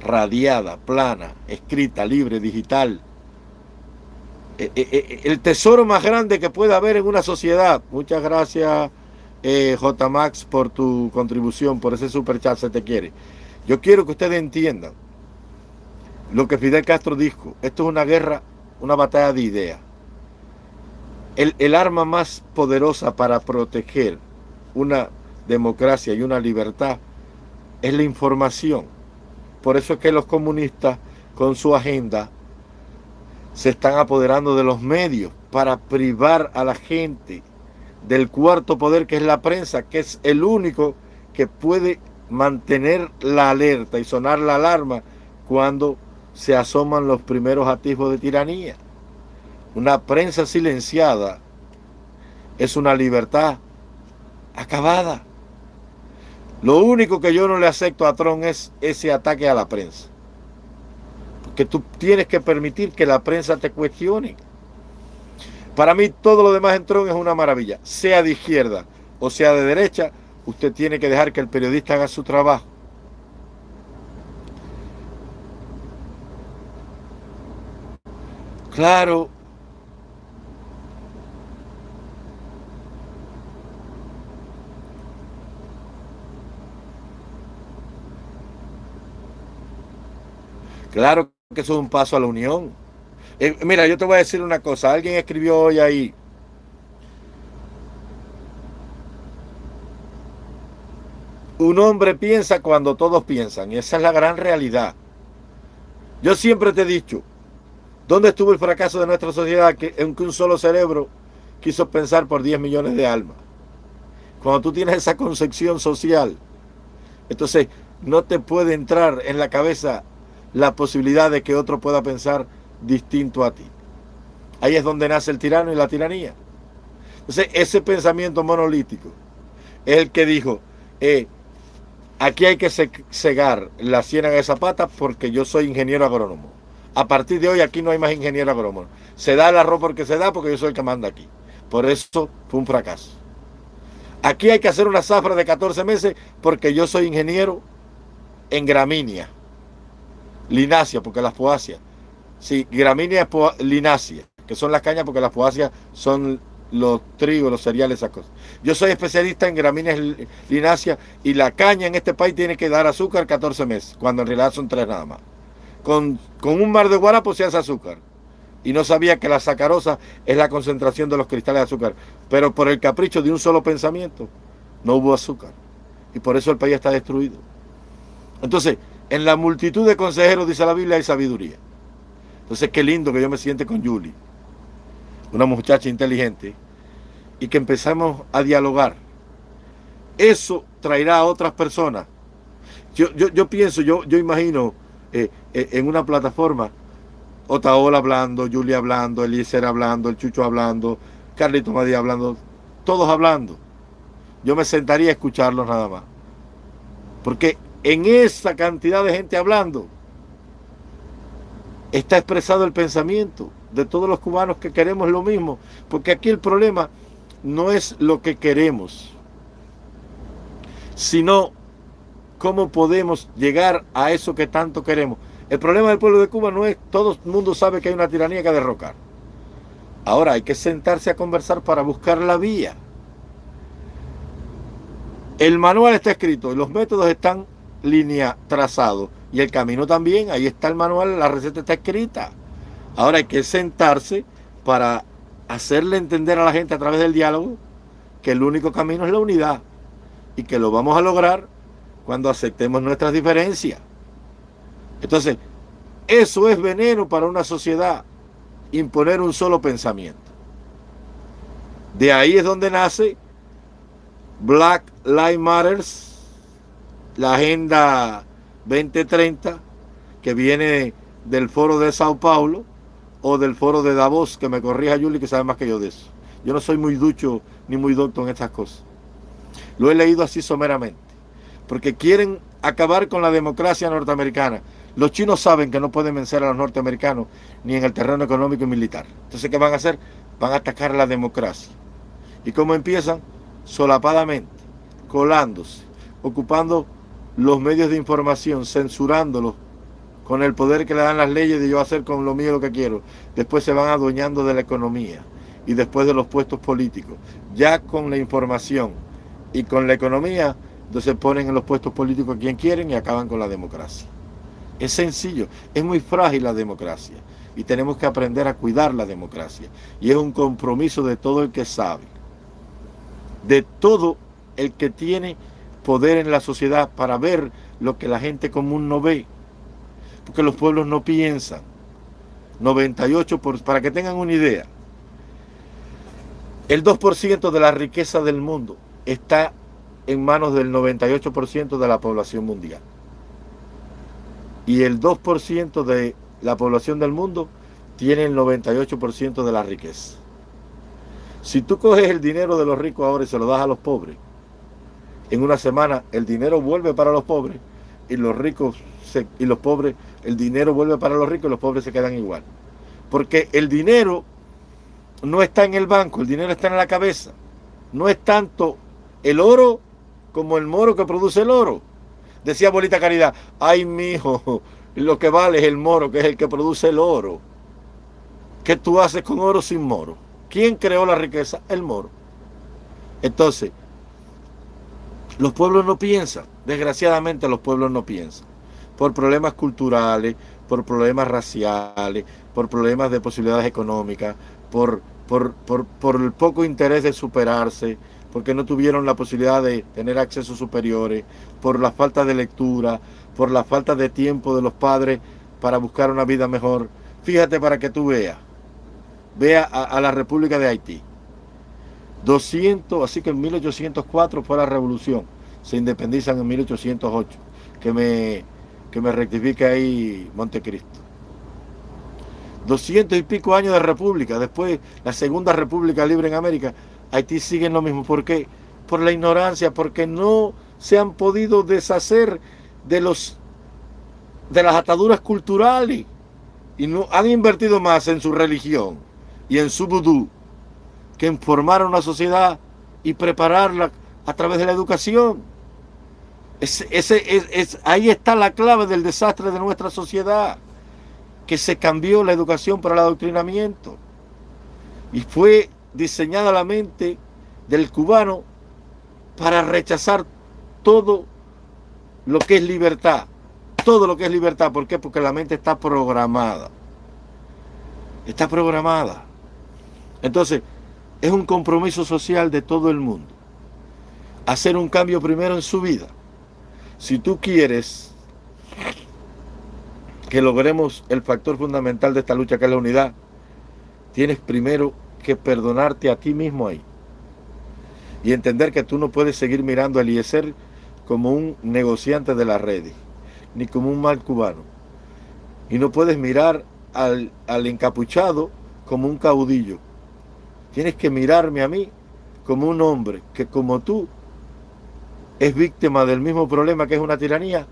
Speaker 1: radiada, plana, escrita, libre, digital. Eh, eh, eh, el tesoro más grande que puede haber en una sociedad. Muchas gracias, J. Max, por tu contribución, por ese super chat, se te quiere. Yo quiero que ustedes entiendan lo que Fidel Castro dijo. Esto es una guerra, una batalla de ideas. El, el arma más poderosa para proteger una democracia y una libertad es la información. Por eso es que los comunistas con su agenda se están apoderando de los medios para privar a la gente del cuarto poder que es la prensa, que es el único que puede mantener la alerta y sonar la alarma cuando se asoman los primeros atisbos de tiranía. Una prensa silenciada es una libertad acabada. Lo único que yo no le acepto a Trump es ese ataque a la prensa. Porque tú tienes que permitir que la prensa te cuestione. Para mí todo lo demás en Trump es una maravilla. Sea de izquierda o sea de derecha, usted tiene que dejar que el periodista haga su trabajo. Claro, Claro que eso es un paso a la unión. Eh, mira, yo te voy a decir una cosa. Alguien escribió hoy ahí. Un hombre piensa cuando todos piensan. Y esa es la gran realidad. Yo siempre te he dicho, ¿dónde estuvo el fracaso de nuestra sociedad que, en que un solo cerebro quiso pensar por 10 millones de almas? Cuando tú tienes esa concepción social, entonces no te puede entrar en la cabeza la posibilidad de que otro pueda pensar distinto a ti. Ahí es donde nace el tirano y la tiranía. Entonces, ese pensamiento monolítico es el que dijo, eh, aquí hay que cegar la ciénaga de Zapata porque yo soy ingeniero agrónomo. A partir de hoy aquí no hay más ingeniero agrónomo. Se da el arroz porque se da porque yo soy el que manda aquí. Por eso fue un fracaso. Aquí hay que hacer una zafra de 14 meses porque yo soy ingeniero en gramínea linácea, porque las poáceas. Sí, gramínea linácea, que son las cañas porque las poáceas son los trigos, los cereales, esas cosas. Yo soy especialista en gramíneas lináceas y la caña en este país tiene que dar azúcar 14 meses, cuando en realidad son tres nada más. Con, con un mar de guarapo se hace azúcar. Y no sabía que la sacarosa es la concentración de los cristales de azúcar. Pero por el capricho de un solo pensamiento, no hubo azúcar. Y por eso el país está destruido. Entonces, en la multitud de consejeros, dice la Biblia, hay sabiduría. Entonces, qué lindo que yo me siente con Julie, una muchacha inteligente, y que empezamos a dialogar. Eso traerá a otras personas. Yo, yo, pienso, yo, yo imagino eh, eh, en una plataforma, Otaola hablando, Julia hablando, Eliezer hablando, el Chucho hablando, Carlito Madía hablando, todos hablando. Yo me sentaría a escucharlos nada más. Porque en esa cantidad de gente hablando, está expresado el pensamiento de todos los cubanos que queremos lo mismo. Porque aquí el problema no es lo que queremos, sino cómo podemos llegar a eso que tanto queremos. El problema del pueblo de Cuba no es, todo el mundo sabe que hay una tiranía que derrocar. Ahora hay que sentarse a conversar para buscar la vía. El manual está escrito los métodos están línea trazados. Y el camino también, ahí está el manual, la receta está escrita. Ahora hay que sentarse para hacerle entender a la gente a través del diálogo que el único camino es la unidad y que lo vamos a lograr cuando aceptemos nuestras diferencias. Entonces, eso es veneno para una sociedad, imponer un solo pensamiento. De ahí es donde nace Black Lives Matters, la Agenda 2030, que viene del foro de Sao Paulo o del foro de Davos, que me corrija Juli, que sabe más que yo de eso. Yo no soy muy ducho ni muy docto en estas cosas. Lo he leído así someramente, porque quieren acabar con la democracia norteamericana. Los chinos saben que no pueden vencer a los norteamericanos ni en el terreno económico y militar. Entonces, ¿qué van a hacer? Van a atacar la democracia. ¿Y cómo empiezan? Solapadamente, colándose, ocupando los medios de información, censurándolos con el poder que le dan las leyes de yo hacer con lo mío lo que quiero. Después se van adueñando de la economía y después de los puestos políticos. Ya con la información y con la economía, entonces ponen en los puestos políticos a quien quieren y acaban con la democracia. Es sencillo, es muy frágil la democracia y tenemos que aprender a cuidar la democracia. Y es un compromiso de todo el que sabe, de todo el que tiene poder en la sociedad para ver lo que la gente común no ve. Porque los pueblos no piensan. 98, por, para que tengan una idea, el 2% de la riqueza del mundo está en manos del 98% de la población mundial. Y el 2% de la población del mundo tiene el 98% de la riqueza. Si tú coges el dinero de los ricos ahora y se lo das a los pobres, en una semana el dinero vuelve para los pobres y los ricos y los pobres, el dinero vuelve para los ricos y los pobres se quedan igual. Porque el dinero no está en el banco, el dinero está en la cabeza. No es tanto el oro como el moro que produce el oro. Decía Bolita Caridad, ay mijo, lo que vale es el moro, que es el que produce el oro. ¿Qué tú haces con oro sin moro? ¿Quién creó la riqueza? El moro. Entonces, los pueblos no piensan, desgraciadamente los pueblos no piensan, por problemas culturales, por problemas raciales, por problemas de posibilidades económicas, por, por, por, el poco interés de superarse, porque no tuvieron la posibilidad de tener accesos superiores, por la falta de lectura, por la falta de tiempo de los padres para buscar una vida mejor. Fíjate para que tú veas, vea a la República de Haití. 200, así que en 1804 fue la revolución, se independizan en 1808, que me, que me rectifique ahí Montecristo. 200 y pico años de república, después la segunda república libre en América, Haití sigue lo mismo. ¿Por qué? Por la ignorancia, porque no se han podido deshacer de los de las ataduras culturales. Y no han invertido más en su religión y en su vudú que en formar una sociedad y prepararla a través de la educación. ese, es, ahí está la clave del desastre de nuestra sociedad, que se cambió la educación para el adoctrinamiento. Y fue diseñada la mente del cubano para rechazar todo lo que es libertad. Todo lo que es libertad. ¿Por qué? Porque la mente está programada. Está programada. Entonces, es un compromiso social de todo el mundo. Hacer un cambio primero en su vida. Si tú quieres que logremos el factor fundamental de esta lucha, que es la unidad, tienes primero que perdonarte a ti mismo ahí. Y entender que tú no puedes seguir mirando a Eliezer como un negociante de las redes, ni como un mal cubano. Y no puedes mirar al, al encapuchado como un caudillo, Tienes que mirarme a mí como un hombre que como tú es víctima del mismo problema que es una tiranía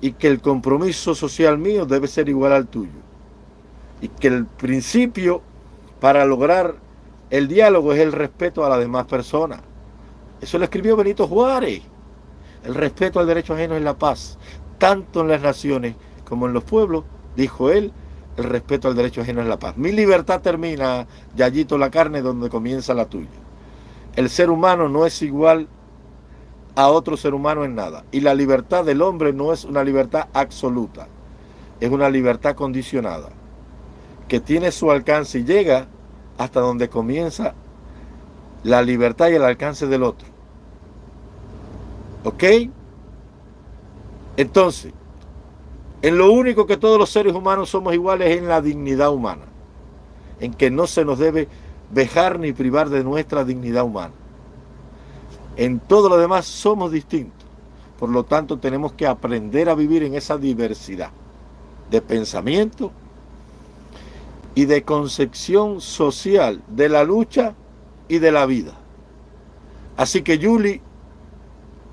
Speaker 1: y que el compromiso social mío debe ser igual al tuyo. Y que el principio para lograr El diálogo es el respeto a las demás personas. Eso lo escribió Benito Juárez. El respeto al derecho ajeno es la paz, tanto en las naciones como en los pueblos, dijo él, el respeto al derecho ajeno es la paz. Mi libertad termina, Yayito la carne, donde comienza la tuya. El ser humano no es igual a otro ser humano en nada. Y la libertad del hombre no es una libertad absoluta, es una libertad condicionada, que tiene su alcance y llega hasta donde comienza la libertad y el alcance del otro. ¿Ok? Entonces, en lo único que todos los seres humanos somos iguales es en la dignidad humana, en que no se nos debe dejar ni privar de nuestra dignidad humana. En todo lo demás somos distintos, por lo tanto tenemos que aprender a vivir en esa diversidad de pensamiento y de concepción social de la lucha y de la vida. Así que Julie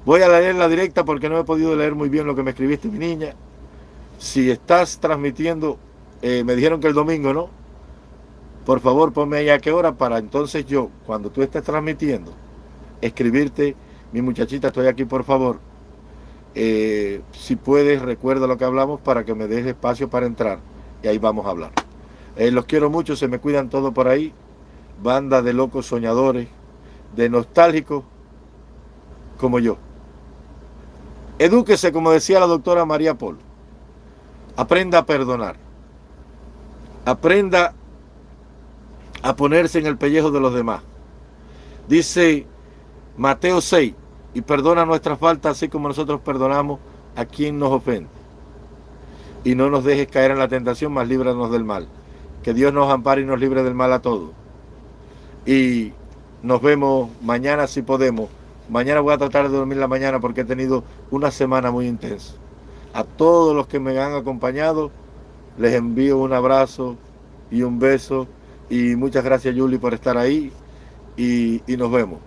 Speaker 1: Voy a leer la directa porque no he podido leer muy bien lo que me escribiste, mi niña. Si estás transmitiendo, eh, me dijeron que el domingo, ¿no? Por favor, ponme ahí a qué hora para entonces yo, cuando tú estés transmitiendo, escribirte, mi muchachita, estoy aquí, por favor. Eh, si puedes, recuerda lo que hablamos para que me des espacio para entrar y ahí vamos a hablar. Eh, los quiero mucho, se me cuidan todos por ahí. Banda de locos soñadores, de nostálgicos como yo. Edúquese, como decía la doctora María Polo. Aprenda a perdonar. Aprenda a ponerse en el pellejo de los demás. Dice Mateo 6, y perdona nuestras faltas así como nosotros perdonamos a quien nos ofende. Y no nos dejes caer en la tentación, más líbranos del mal. Que Dios nos ampare y nos libre del mal a todos. Y nos vemos mañana si podemos. Mañana voy a tratar de dormir la mañana porque he tenido una semana muy intensa. A todos los que me han acompañado, les envío un abrazo y un beso. Y muchas gracias, Julie, por estar ahí. Y, y nos vemos.